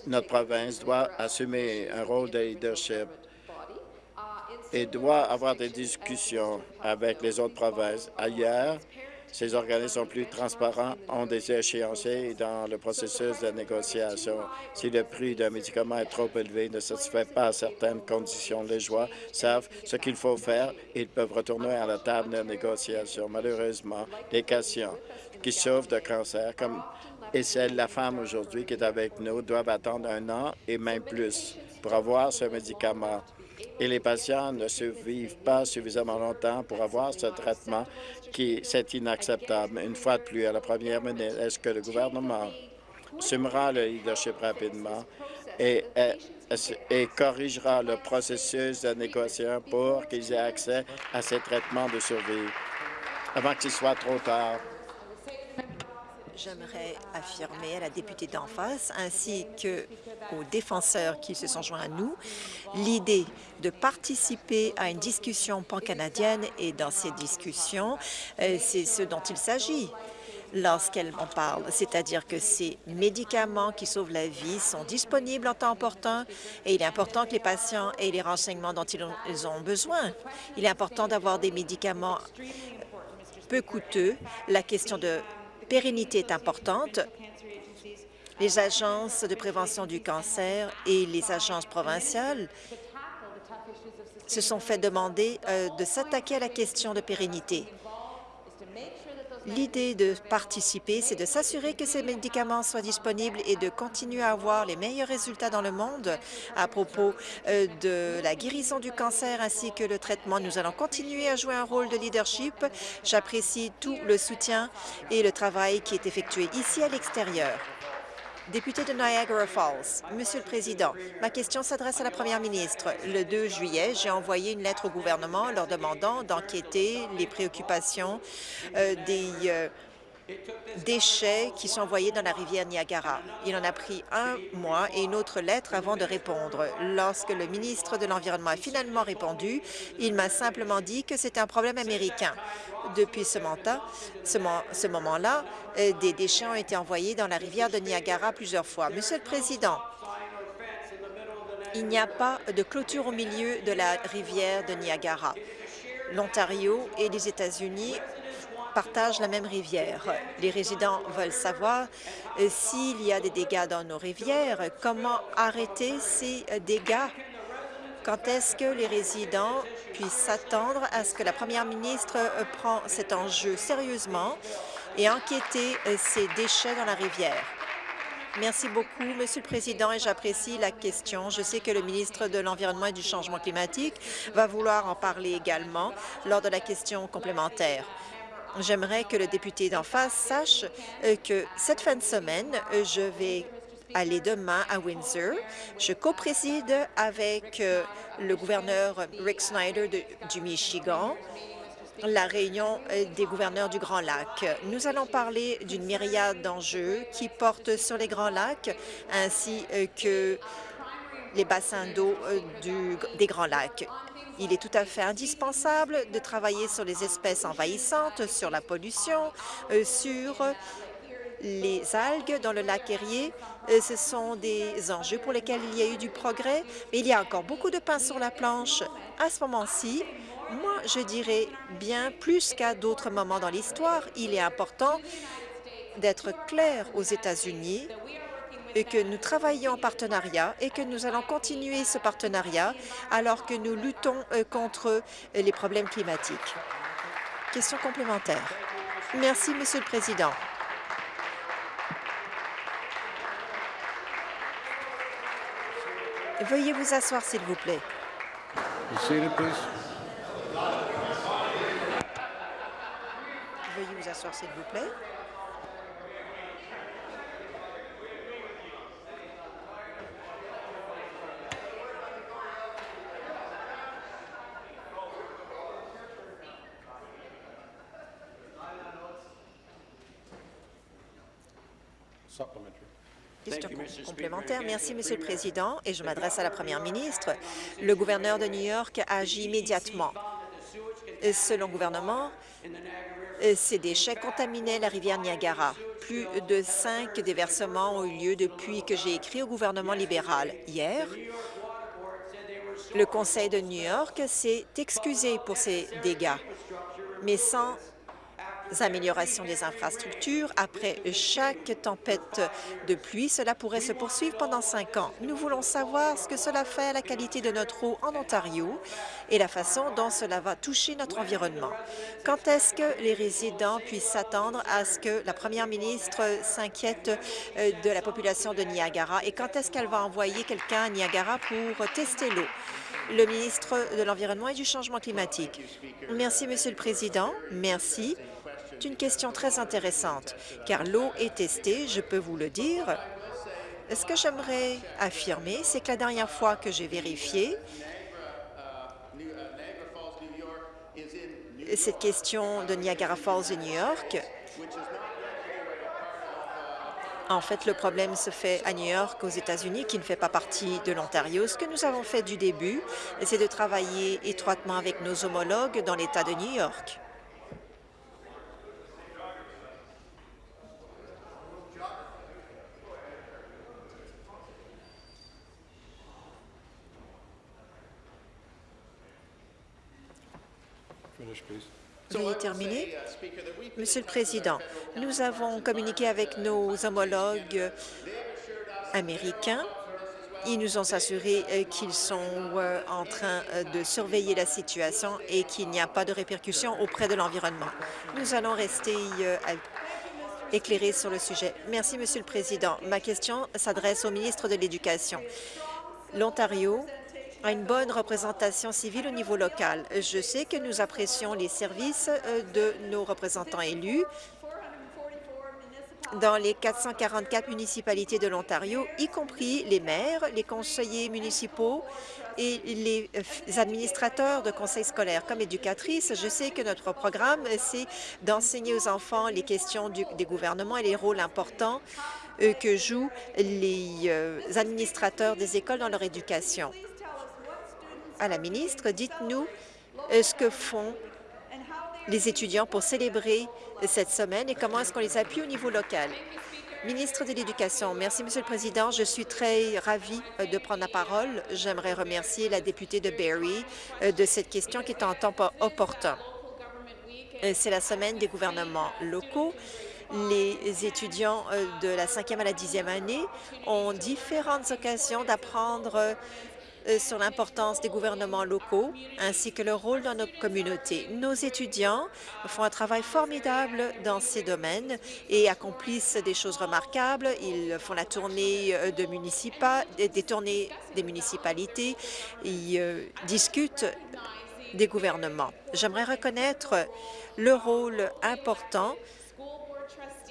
Notre province doit assumer un rôle de leadership et doit avoir des discussions avec les autres provinces. Ailleurs, ces organismes sont plus transparents, ont des échéanciers dans le processus de négociation. Si le prix d'un médicament est trop élevé, ne satisfait pas certaines conditions, les joueurs savent ce qu'il faut faire et ils peuvent retourner à la table de négociation. Malheureusement, les patients qui souffrent de cancer, comme et celle la femme aujourd'hui qui est avec nous, doivent attendre un an et même plus pour avoir ce médicament et les patients ne survivent pas suffisamment longtemps pour avoir ce traitement qui c'est inacceptable. Une fois de plus, à la première minute, est-ce que le gouvernement assumera le leadership rapidement et, et, corrigera le processus de négociation pour qu'ils aient accès à ces traitements de survie avant qu'il soit trop tard? J'aimerais affirmer à la députée d'en face ainsi qu'aux défenseurs qui se sont joints à nous l'idée de participer à une discussion pan-canadienne et dans ces discussions, euh, c'est ce dont il s'agit lorsqu'elle en parle, c'est-à-dire que ces médicaments qui sauvent la vie sont disponibles en temps opportun et il est important que les patients aient les renseignements dont ils ont besoin. Il est important d'avoir des médicaments peu coûteux. La question de pérennité est importante. Les agences de prévention du cancer et les agences provinciales se sont fait demander euh, de s'attaquer à la question de pérennité. L'idée de participer, c'est de s'assurer que ces médicaments soient disponibles et de continuer à avoir les meilleurs résultats dans le monde à propos euh, de la guérison du cancer ainsi que le traitement. Nous allons continuer à jouer un rôle de leadership. J'apprécie tout le soutien et le travail qui est effectué ici à l'extérieur. Député de Niagara Falls, Monsieur le Président, ma question s'adresse à la Première ministre. Le 2 juillet, j'ai envoyé une lettre au gouvernement leur demandant d'enquêter les préoccupations euh, des euh, déchets qui sont envoyés dans la rivière Niagara. Il en a pris un mois et une autre lettre avant de répondre. Lorsque le ministre de l'Environnement a finalement répondu, il m'a simplement dit que c'était un problème américain. Depuis ce, ce moment-là, euh, des déchets ont été envoyés dans la rivière de Niagara plusieurs fois. Monsieur le Président, il n'y a pas de clôture au milieu de la rivière de Niagara. L'Ontario et les États-Unis partagent la même rivière. Les résidents veulent savoir euh, s'il y a des dégâts dans nos rivières, comment arrêter ces euh, dégâts? Quand est-ce que les résidents puissent s'attendre à ce que la première ministre euh, prend cet enjeu sérieusement et enquêter ces déchets dans la rivière? Merci beaucoup, Monsieur le Président, et j'apprécie la question. Je sais que le ministre de l'Environnement et du Changement climatique va vouloir en parler également lors de la question complémentaire. J'aimerais que le député d'en face sache euh, que cette fin de semaine, euh, je vais aller demain à Windsor. Je co-préside avec euh, le gouverneur Rick Snyder du Michigan la réunion des gouverneurs du Grand Lac. Nous allons parler d'une myriade d'enjeux qui portent sur les Grands Lacs ainsi que les bassins d'eau des Grands Lacs. Il est tout à fait indispensable de travailler sur les espèces envahissantes, sur la pollution, euh, sur les algues dans le lac Erie. Euh, ce sont des enjeux pour lesquels il y a eu du progrès, mais il y a encore beaucoup de pain sur la planche. À ce moment-ci, moi, je dirais bien plus qu'à d'autres moments dans l'histoire, il est important d'être clair aux États-Unis et que nous travaillons en partenariat et que nous allons continuer ce partenariat alors que nous luttons euh, contre euh, les problèmes climatiques. Question complémentaire. Merci, Monsieur le Président. Veuillez vous asseoir, s'il vous plaît. Veuillez vous asseoir, s'il vous plaît. Question complémentaire. Merci, Monsieur le Président, et je m'adresse à la Première ministre. Le gouverneur de New York a agi immédiatement. Selon le gouvernement, ces déchets contaminaient la rivière Niagara. Plus de cinq déversements ont eu lieu depuis que j'ai écrit au gouvernement libéral. Hier, le Conseil de New York s'est excusé pour ces dégâts, mais sans amélioration des infrastructures. Après chaque tempête de pluie, cela pourrait se poursuivre pendant cinq ans. Nous voulons savoir ce que cela fait à la qualité de notre eau en Ontario et la façon dont cela va toucher notre environnement. Quand est-ce que les résidents puissent s'attendre à ce que la première ministre s'inquiète euh, de la population de Niagara? Et quand est-ce qu'elle va envoyer quelqu'un à Niagara pour tester l'eau? le ministre de l'Environnement et du Changement climatique. Merci, Monsieur le Président. Merci. C'est une question très intéressante, car l'eau est testée, je peux vous le dire. Ce que j'aimerais affirmer, c'est que la dernière fois que j'ai vérifié, cette question de Niagara Falls et New York, en fait, le problème se fait à New York, aux États-Unis, qui ne fait pas partie de l'Ontario. Ce que nous avons fait du début, c'est de travailler étroitement avec nos homologues dans l'État de New York. Veuillez terminer. Monsieur le Président, nous avons communiqué avec nos homologues américains. Ils nous ont assuré euh, qu'ils sont euh, en train euh, de surveiller la situation et qu'il n'y a pas de répercussions auprès de l'environnement. Nous allons rester éclairés sur le sujet. Merci, Monsieur le Président. Ma question s'adresse au ministre de l'Éducation. L'Ontario à une bonne représentation civile au niveau local. Je sais que nous apprécions les services euh, de nos représentants élus dans les 444 municipalités de l'Ontario, y compris les maires, les conseillers municipaux et les euh, administrateurs de conseils scolaires. Comme éducatrice, je sais que notre programme, c'est d'enseigner aux enfants les questions des gouvernements et les rôles importants euh, que jouent les administrateurs des écoles dans leur éducation à la ministre, dites-nous euh, ce que font les étudiants pour célébrer cette semaine et comment est-ce qu'on les appuie au niveau local. Ministre de l'Éducation, merci, Monsieur le Président. Je suis très ravie euh, de prendre la parole. J'aimerais remercier la députée de Barrie euh, de cette question qui est en temps opportun. C'est la semaine des gouvernements locaux. Les étudiants de la cinquième à la dixième année ont différentes occasions d'apprendre sur l'importance des gouvernements locaux ainsi que leur rôle dans nos communautés. Nos étudiants font un travail formidable dans ces domaines et accomplissent des choses remarquables. Ils font la tournée euh, de des tournées des municipalités, ils euh, discutent des gouvernements. J'aimerais reconnaître le rôle important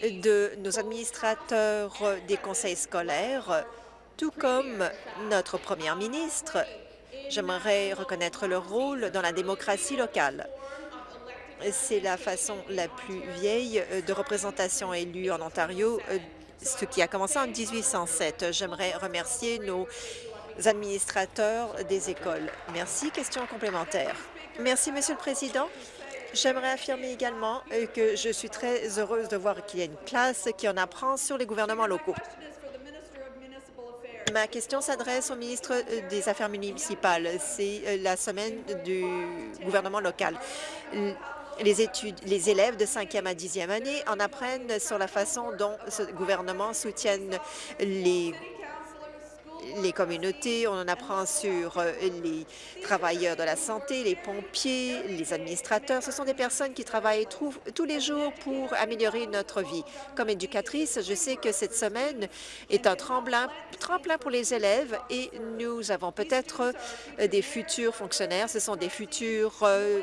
de nos administrateurs des conseils scolaires tout comme notre première ministre, j'aimerais reconnaître leur rôle dans la démocratie locale. C'est la façon la plus vieille de représentation élue en Ontario, ce qui a commencé en 1807. J'aimerais remercier nos administrateurs des écoles. Merci. Question complémentaire. Merci, Monsieur le Président. J'aimerais affirmer également que je suis très heureuse de voir qu'il y a une classe qui en apprend sur les gouvernements locaux. Ma question s'adresse au ministre euh, des Affaires municipales. C'est euh, la semaine du gouvernement local. Les, études, les élèves de 5e à 10e année en apprennent sur la façon dont ce gouvernement soutient les les communautés, on en apprend sur euh, les travailleurs de la santé, les pompiers, les administrateurs. Ce sont des personnes qui travaillent tous les jours pour améliorer notre vie. Comme éducatrice, je sais que cette semaine est un tremplin, tremplin pour les élèves et nous avons peut-être euh, des futurs fonctionnaires. Ce sont des futurs euh,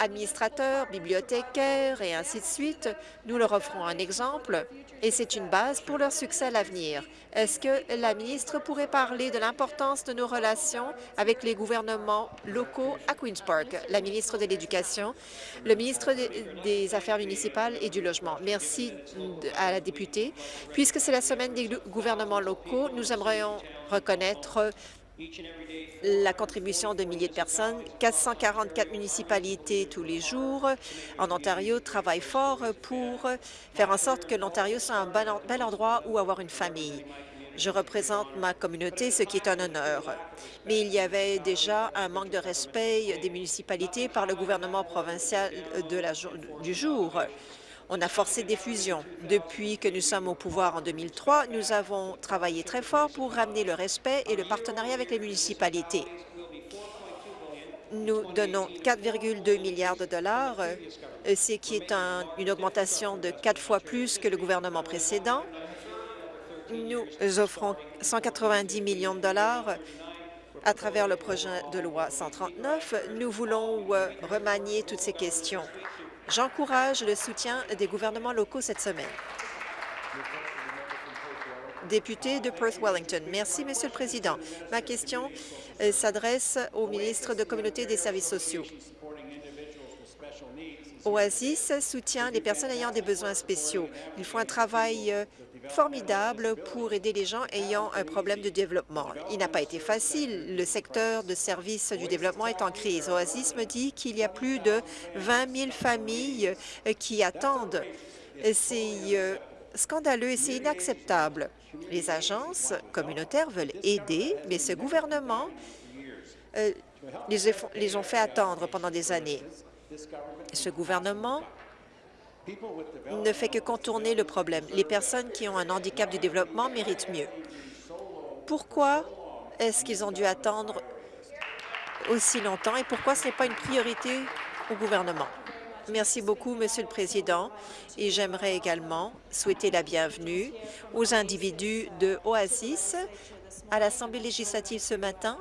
administrateurs, bibliothécaires et ainsi de suite. Nous leur offrons un exemple et c'est une base pour leur succès à l'avenir. Est-ce que la ministre pourrait parler de l'importance de nos relations avec les gouvernements locaux à Queen's Park? La ministre de l'Éducation, le ministre des Affaires municipales et du Logement. Merci à la députée. Puisque c'est la semaine des gouvernements locaux, nous aimerions reconnaître la contribution de milliers de personnes. 444 municipalités tous les jours en Ontario travaillent fort pour faire en sorte que l'Ontario soit un bel endroit où avoir une famille. Je représente ma communauté, ce qui est un honneur. Mais il y avait déjà un manque de respect des municipalités par le gouvernement provincial la, du jour. On a forcé des fusions. Depuis que nous sommes au pouvoir en 2003, nous avons travaillé très fort pour ramener le respect et le partenariat avec les municipalités. Nous donnons 4,2 milliards de dollars, euh, ce qui est une augmentation de quatre fois plus que le gouvernement précédent. Nous offrons 190 millions de dollars à travers le projet de loi 139. Nous voulons euh, remanier toutes ces questions. J'encourage le soutien des gouvernements locaux cette semaine. Député de Perth-Wellington. Merci, Monsieur le Président. Ma question euh, s'adresse au ministre de Communauté et des Services sociaux. Oasis soutient les personnes ayant des besoins spéciaux. Ils font un travail euh, formidable pour aider les gens ayant un problème de développement. Il n'a pas été facile. Le secteur de services du développement est en crise. Oasis me dit qu'il y a plus de 20 000 familles euh, qui attendent. C'est euh, scandaleux et c'est inacceptable. Les agences communautaires veulent aider, mais ce gouvernement les ont fait attendre pendant des années. Ce gouvernement ne fait que contourner le problème. Les personnes qui ont un handicap du développement méritent mieux. Pourquoi est-ce qu'ils ont dû attendre aussi longtemps et pourquoi ce n'est pas une priorité au gouvernement? Merci beaucoup, Monsieur le Président, et j'aimerais également souhaiter la bienvenue aux individus de Oasis à l'Assemblée législative ce matin.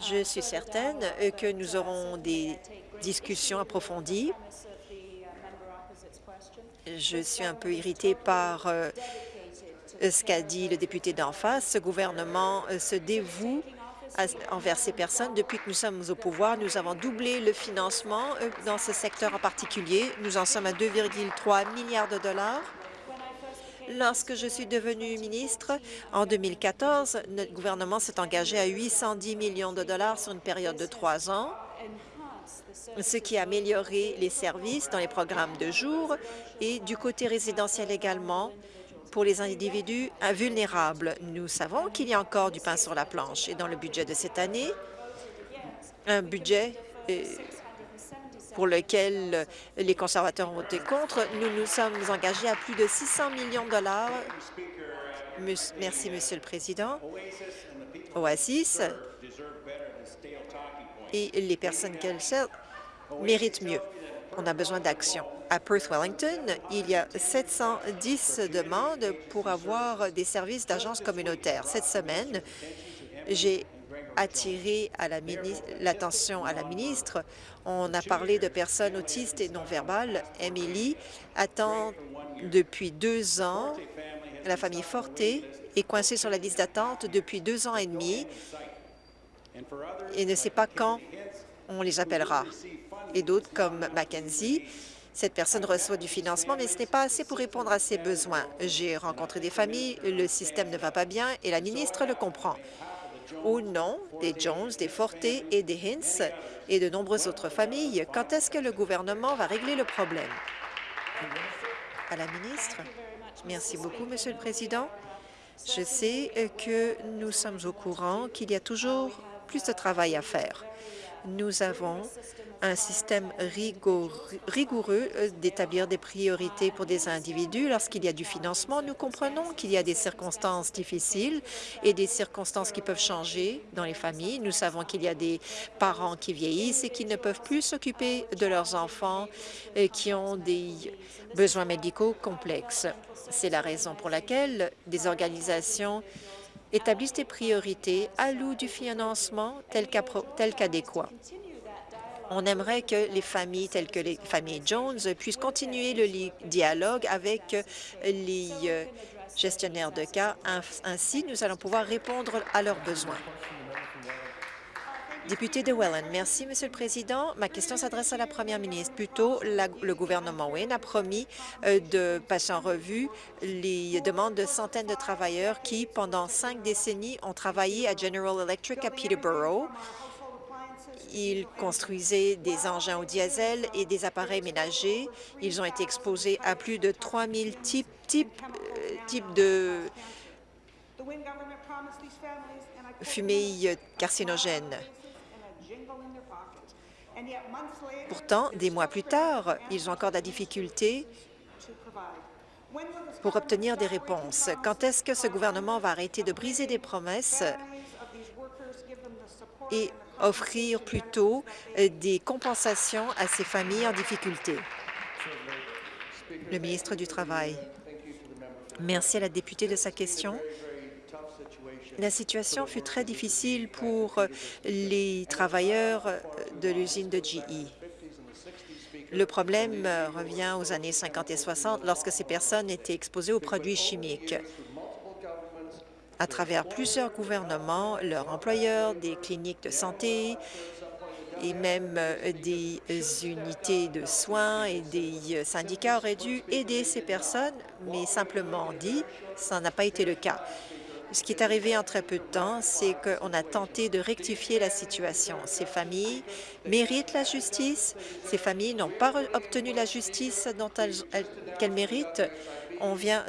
Je suis certaine que nous aurons des discussions approfondies je suis un peu irritée par euh, ce qu'a dit le député d'en face. Ce gouvernement euh, se dévoue envers ces personnes. Depuis que nous sommes au pouvoir, nous avons doublé le financement euh, dans ce secteur en particulier. Nous en sommes à 2,3 milliards de dollars. Lorsque je suis devenue ministre, en 2014, notre gouvernement s'est engagé à 810 millions de dollars sur une période de trois ans ce qui a amélioré les services dans les programmes de jour et du côté résidentiel également pour les individus vulnérables. Nous savons qu'il y a encore du pain sur la planche et dans le budget de cette année, un budget euh, pour lequel les conservateurs ont voté contre, nous nous sommes engagés à plus de 600 millions de dollars. Merci, Monsieur le Président. Oasis et les personnes qu'elles servent méritent mieux. On a besoin d'action. À Perth-Wellington, il y a 710 demandes pour avoir des services d'agence communautaire. Cette semaine, j'ai attiré l'attention à la ministre. On a parlé de personnes autistes et non-verbales. Emily attend depuis deux ans. La famille Forte est coincée sur la liste d'attente depuis deux ans et demi et ne sait pas quand on les appellera. Et d'autres, comme Mackenzie, cette personne reçoit du financement, mais ce n'est pas assez pour répondre à ses besoins. J'ai rencontré des familles, le système ne va pas bien et la ministre le comprend. Au nom des Jones, des Forte et des Hintz et de nombreuses autres familles, quand est-ce que le gouvernement va régler le problème? À la ministre. Merci beaucoup, Monsieur le Président. Je sais que nous sommes au courant qu'il y a toujours plus de travail à faire. Nous avons un système rigoureux euh, d'établir des priorités pour des individus. Lorsqu'il y a du financement, nous comprenons qu'il y a des circonstances difficiles et des circonstances qui peuvent changer dans les familles. Nous savons qu'il y a des parents qui vieillissent et qui ne peuvent plus s'occuper de leurs enfants et qui ont des besoins médicaux complexes. C'est la raison pour laquelle des organisations établissent des priorités, allouent du financement tel qu'adéquat. On aimerait que les familles telles que les familles Jones puissent continuer le dialogue avec les euh, gestionnaires de cas. Ainsi, nous allons pouvoir répondre à leurs besoins. Député de Welland, merci, Monsieur le Président. Ma question s'adresse à la Première ministre. Plus tôt, le gouvernement Wayne a promis euh, de passer en revue les demandes de centaines de travailleurs qui, pendant cinq décennies, ont travaillé à General Electric à Peterborough. Ils construisaient des engins au diesel et des appareils ménagers. Ils ont été exposés à plus de 3 000 types, types, euh, de fumée carcinogènes. Pourtant, des mois plus tard, ils ont encore de la difficulté pour obtenir des réponses. Quand est-ce que ce gouvernement va arrêter de briser des promesses et offrir plutôt euh, des compensations à ces familles en difficulté? Le ministre du Travail. Merci à la députée de sa question. La situation fut très difficile pour les travailleurs de l'usine de GE. Le problème revient aux années 50 et 60 lorsque ces personnes étaient exposées aux produits chimiques. À travers plusieurs gouvernements, leurs employeurs, des cliniques de santé et même des unités de soins et des syndicats auraient dû aider ces personnes, mais simplement dit, ça n'a pas été le cas. Ce qui est arrivé en très peu de temps, c'est qu'on a tenté de rectifier la situation. Ces familles méritent la justice. Ces familles n'ont pas obtenu la justice dont elles, méritent. On vient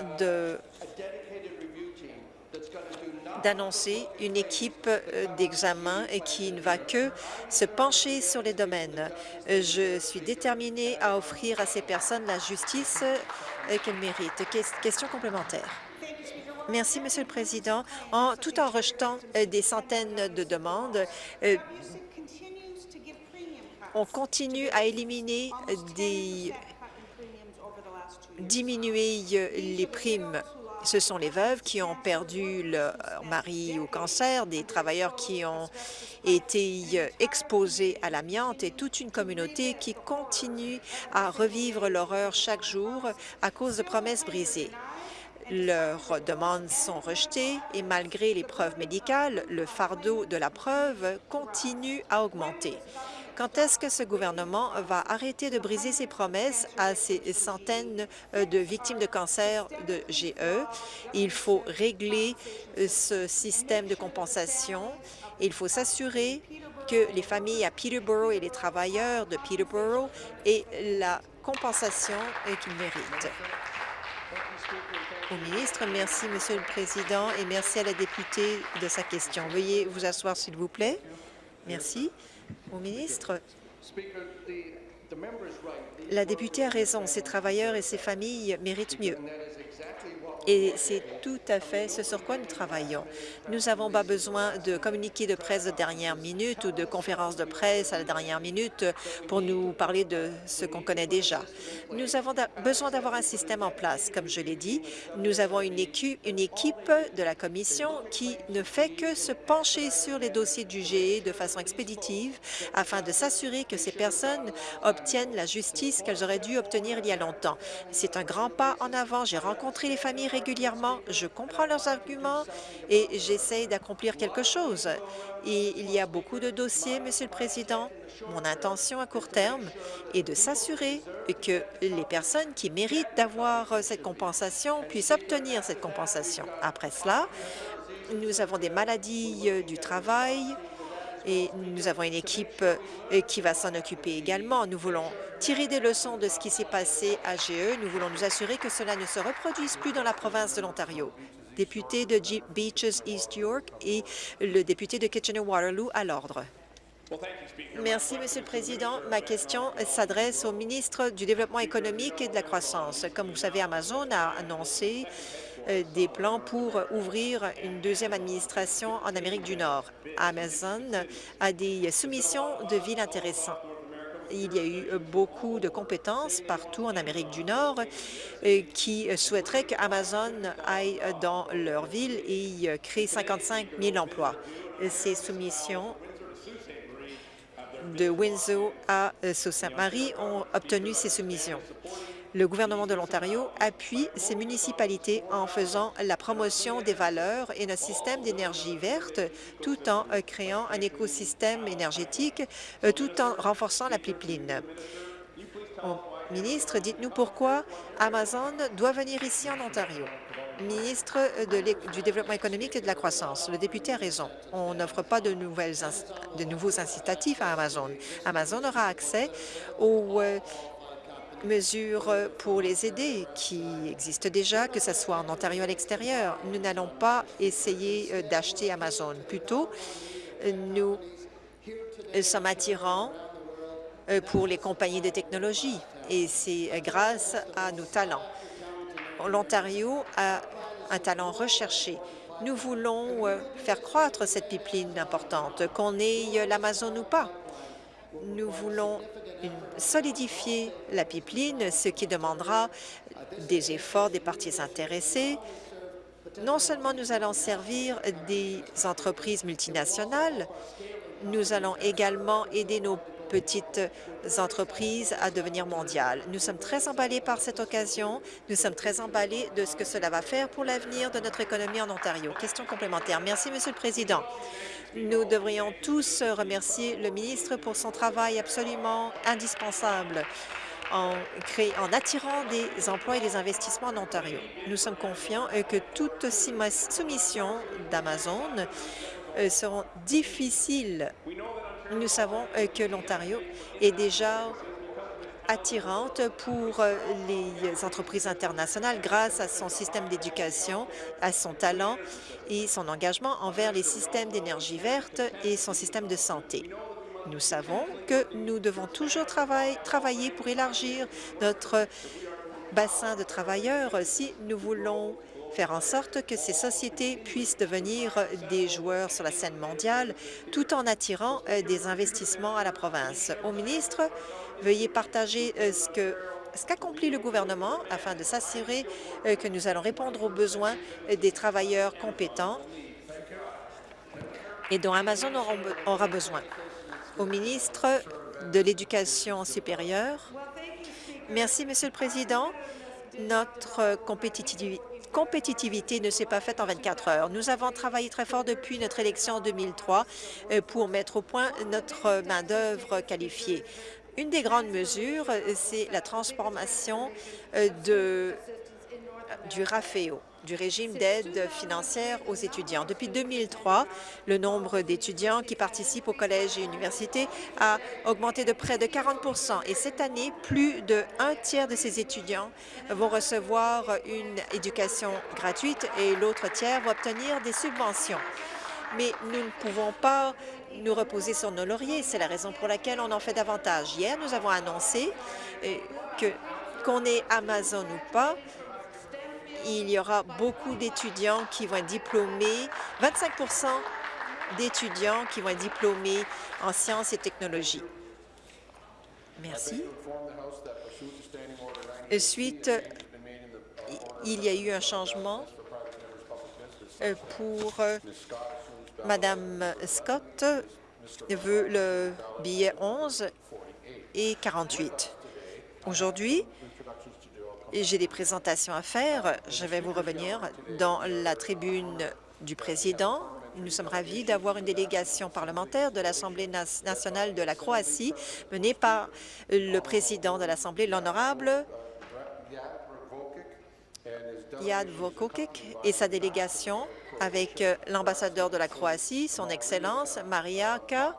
d'annoncer une équipe euh, d'examen qui ne va que se pencher sur les domaines. Euh, je suis déterminée à offrir à ces personnes la justice euh, qu'elles méritent. Question complémentaire. Merci, Monsieur le Président. En, tout en rejetant euh, des centaines de demandes, euh, on continue à éliminer des diminuer euh, les primes. Ce sont les veuves qui ont perdu leur mari au cancer, des travailleurs qui ont été exposés à l'amiante et toute une communauté qui continue à revivre l'horreur chaque jour à cause de promesses brisées. Leurs demandes sont rejetées et malgré les preuves médicales, le fardeau de la preuve continue à augmenter. Quand est-ce que ce gouvernement va arrêter de briser ses promesses à ces centaines euh, de victimes de cancer de GE? Il faut régler euh, ce système de compensation. Il faut s'assurer que les familles à Peterborough et les travailleurs de Peterborough aient la compensation qu'ils méritent ministre. Merci, Monsieur le Président, et merci à la députée de sa question. Veuillez vous asseoir, s'il vous plaît. Merci. Au ministre, la députée a raison. Ces travailleurs et ces familles méritent mieux. Et c'est tout à fait ce sur quoi nous travaillons. Nous n'avons pas besoin de communiquer de presse de dernière minute ou de conférences de presse à la dernière minute pour nous parler de ce qu'on connaît déjà. Nous avons besoin d'avoir un système en place. Comme je l'ai dit, nous avons une, une équipe de la Commission qui ne fait que se pencher sur les dossiers du GE de façon expéditive afin de s'assurer que ces personnes obtiennent la justice qu'elles auraient dû obtenir il y a longtemps. C'est un grand pas en avant. J'ai rencontré les familles régulièrement, je comprends leurs arguments et j'essaie d'accomplir quelque chose. Il y a beaucoup de dossiers, Monsieur le Président. Mon intention à court terme est de s'assurer que les personnes qui méritent d'avoir cette compensation puissent obtenir cette compensation. Après cela, nous avons des maladies euh, du travail, et nous avons une équipe euh, qui va s'en occuper également. Nous voulons tirer des leçons de ce qui s'est passé à GE. Nous voulons nous assurer que cela ne se reproduise plus dans la province de l'Ontario. Député de Beaches East York et le député de Kitchener-Waterloo à l'ordre. Merci, Monsieur le Président. Ma question s'adresse au ministre du Développement économique et de la croissance. Comme vous savez, Amazon a annoncé des plans pour ouvrir une deuxième administration en Amérique du Nord. Amazon a des soumissions de villes intéressantes. Il y a eu beaucoup de compétences partout en Amérique du Nord euh, qui souhaiteraient qu'Amazon aille dans leur ville et crée 55 000 emplois. Ces soumissions de Windsor à euh, Sault-Sainte-Marie ont obtenu ces soumissions. Le gouvernement de l'Ontario appuie ces municipalités en faisant la promotion des valeurs et notre système d'énergie verte, tout en euh, créant un écosystème énergétique, euh, tout en renforçant la pipeline. Ministre, dites-nous pourquoi Amazon doit venir ici en Ontario ministre du Développement économique et de la croissance. Le député a raison. On n'offre pas de, nouveaux incitatifs à Amazon. Amazon aura accès aux euh, mesures pour les aider qui existent déjà, que ce soit en Ontario à l'extérieur. Nous n'allons pas essayer euh, d'acheter Amazon. Plutôt, nous sommes attirants euh, pour les compagnies de technologie et c'est grâce à nos talents l'Ontario a un talent recherché. Nous voulons euh, faire croître cette pipeline importante, qu'on ait l'Amazon ou pas. Nous voulons solidifier la pipeline, ce qui demandera des efforts des parties intéressées. Non seulement nous allons servir des entreprises multinationales, nous allons également aider nos petites entreprises à devenir mondiales. Nous sommes très emballés par cette occasion. Nous sommes très emballés de ce que cela va faire pour l'avenir de notre économie en Ontario. Question complémentaire. Merci, Monsieur le Président. Nous devrions tous remercier le ministre pour son travail absolument indispensable en, en attirant des emplois et des investissements en Ontario. Nous sommes confiants que toute soumission d'Amazon euh, seront difficiles nous savons euh, que l'Ontario est déjà attirante pour euh, les entreprises internationales grâce à son système d'éducation, à son talent et son engagement envers les systèmes d'énergie verte et son système de santé. Nous savons que nous devons toujours travailler pour élargir notre bassin de travailleurs si nous voulons faire en sorte que ces sociétés puissent devenir des joueurs sur la scène mondiale tout en attirant euh, des investissements à la province. Au ministre, veuillez partager euh, ce qu'accomplit le gouvernement afin de s'assurer euh, que nous allons répondre aux besoins des travailleurs compétents et dont Amazon aura besoin. Au ministre de l'Éducation supérieure, merci, Monsieur le Président. Notre compétitivité compétitivité ne s'est pas faite en 24 heures. Nous avons travaillé très fort depuis notre élection en 2003 euh, pour mettre au point notre main-d'œuvre qualifiée. Une des grandes mesures, euh, c'est la transformation euh, du RAFEO du régime d'aide financière aux étudiants. Depuis 2003, le nombre d'étudiants qui participent au collège et universités a augmenté de près de 40 et cette année, plus de un tiers de ces étudiants vont recevoir une éducation gratuite et l'autre tiers va obtenir des subventions. Mais nous ne pouvons pas nous reposer sur nos lauriers. C'est la raison pour laquelle on en fait davantage. Hier, nous avons annoncé euh, que qu'on ait Amazon ou pas, il y aura beaucoup d'étudiants qui vont être diplômés, 25% d'étudiants qui vont être diplômés en sciences et technologies. Merci. Suite, il y a eu un changement euh, pour euh, Madame Scott veut le billet 11 et 48. Aujourd'hui, j'ai des présentations à faire. Je vais vous revenir dans la tribune du président. Nous sommes ravis d'avoir une délégation parlementaire de l'Assemblée nationale de la Croatie menée par le président de l'Assemblée, l'honorable Yad Vokokic et sa délégation avec l'ambassadeur de la Croatie, son Excellence Marijaka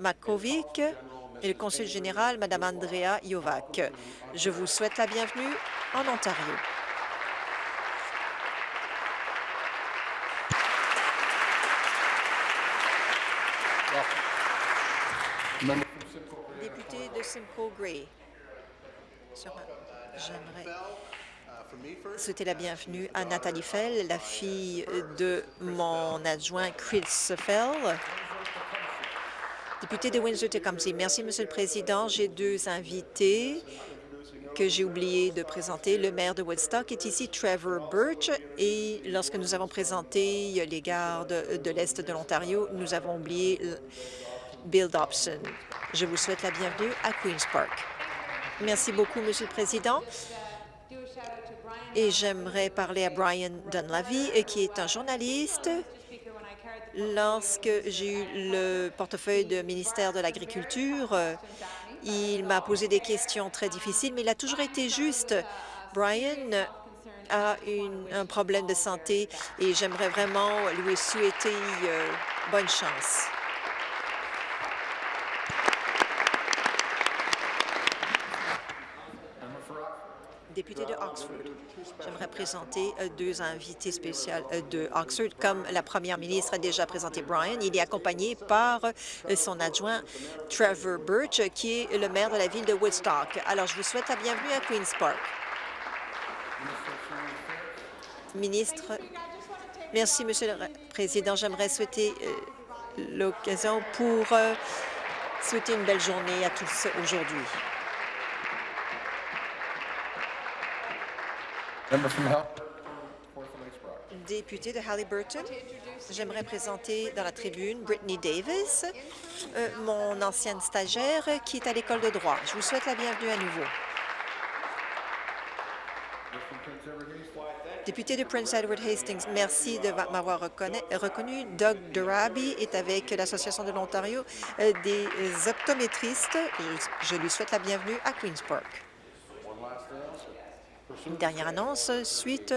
Makovic, et le consul général, Mme Andrea Jovac. Je vous souhaite la bienvenue en Ontario. Député de Simcoe Gray, j'aimerais souhaiter la bienvenue à Nathalie Fell, la fille de mon adjoint Chris Fell, Député de Windsor-Tecumseh, merci, Monsieur le Président. J'ai deux invités que j'ai oublié de présenter. Le maire de Woodstock est ici, Trevor Birch, et lorsque nous avons présenté les gardes de l'Est de l'Ontario, nous avons oublié Bill Dobson. Je vous souhaite la bienvenue à Queen's Park. Merci beaucoup, Monsieur le Président. Et j'aimerais parler à Brian Dunlavy, qui est un journaliste. Lorsque j'ai eu le portefeuille de ministère de l'Agriculture, il m'a posé des questions très difficiles, mais il a toujours été juste. Brian a un problème de santé et j'aimerais vraiment lui souhaiter euh, bonne chance. député de Oxford. J'aimerais présenter euh, deux invités spéciaux euh, de Oxford. Comme la première ministre a déjà présenté Brian, il est accompagné par son adjoint Trevor Birch, qui est le maire de la ville de Woodstock. Alors, je vous souhaite la bienvenue à Queen's Park. Ministre, merci, Monsieur le Président. J'aimerais souhaiter euh, l'occasion pour euh, souhaiter une belle journée à tous aujourd'hui. Député de Halliburton, j'aimerais présenter dans la tribune Brittany Davis, euh, mon ancienne stagiaire qui est à l'école de droit. Je vous souhaite la bienvenue à nouveau. Député de Prince Edward Hastings, merci de m'avoir reconnu. Doug Duraby est avec l'Association de l'Ontario euh, des optométristes. Je, lui souhaite la bienvenue à Queen's Park. Une dernière annonce, suite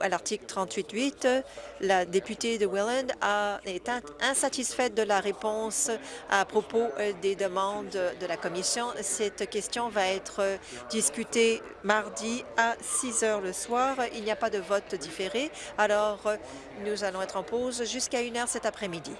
à l'article 38.8, la députée de Welland a, est insatisfaite de la réponse à propos euh, des demandes de la Commission. Cette question va être discutée mardi à 6 heures le soir. Il n'y a pas de vote différé, alors nous allons être en pause jusqu'à 1 heure cet après-midi.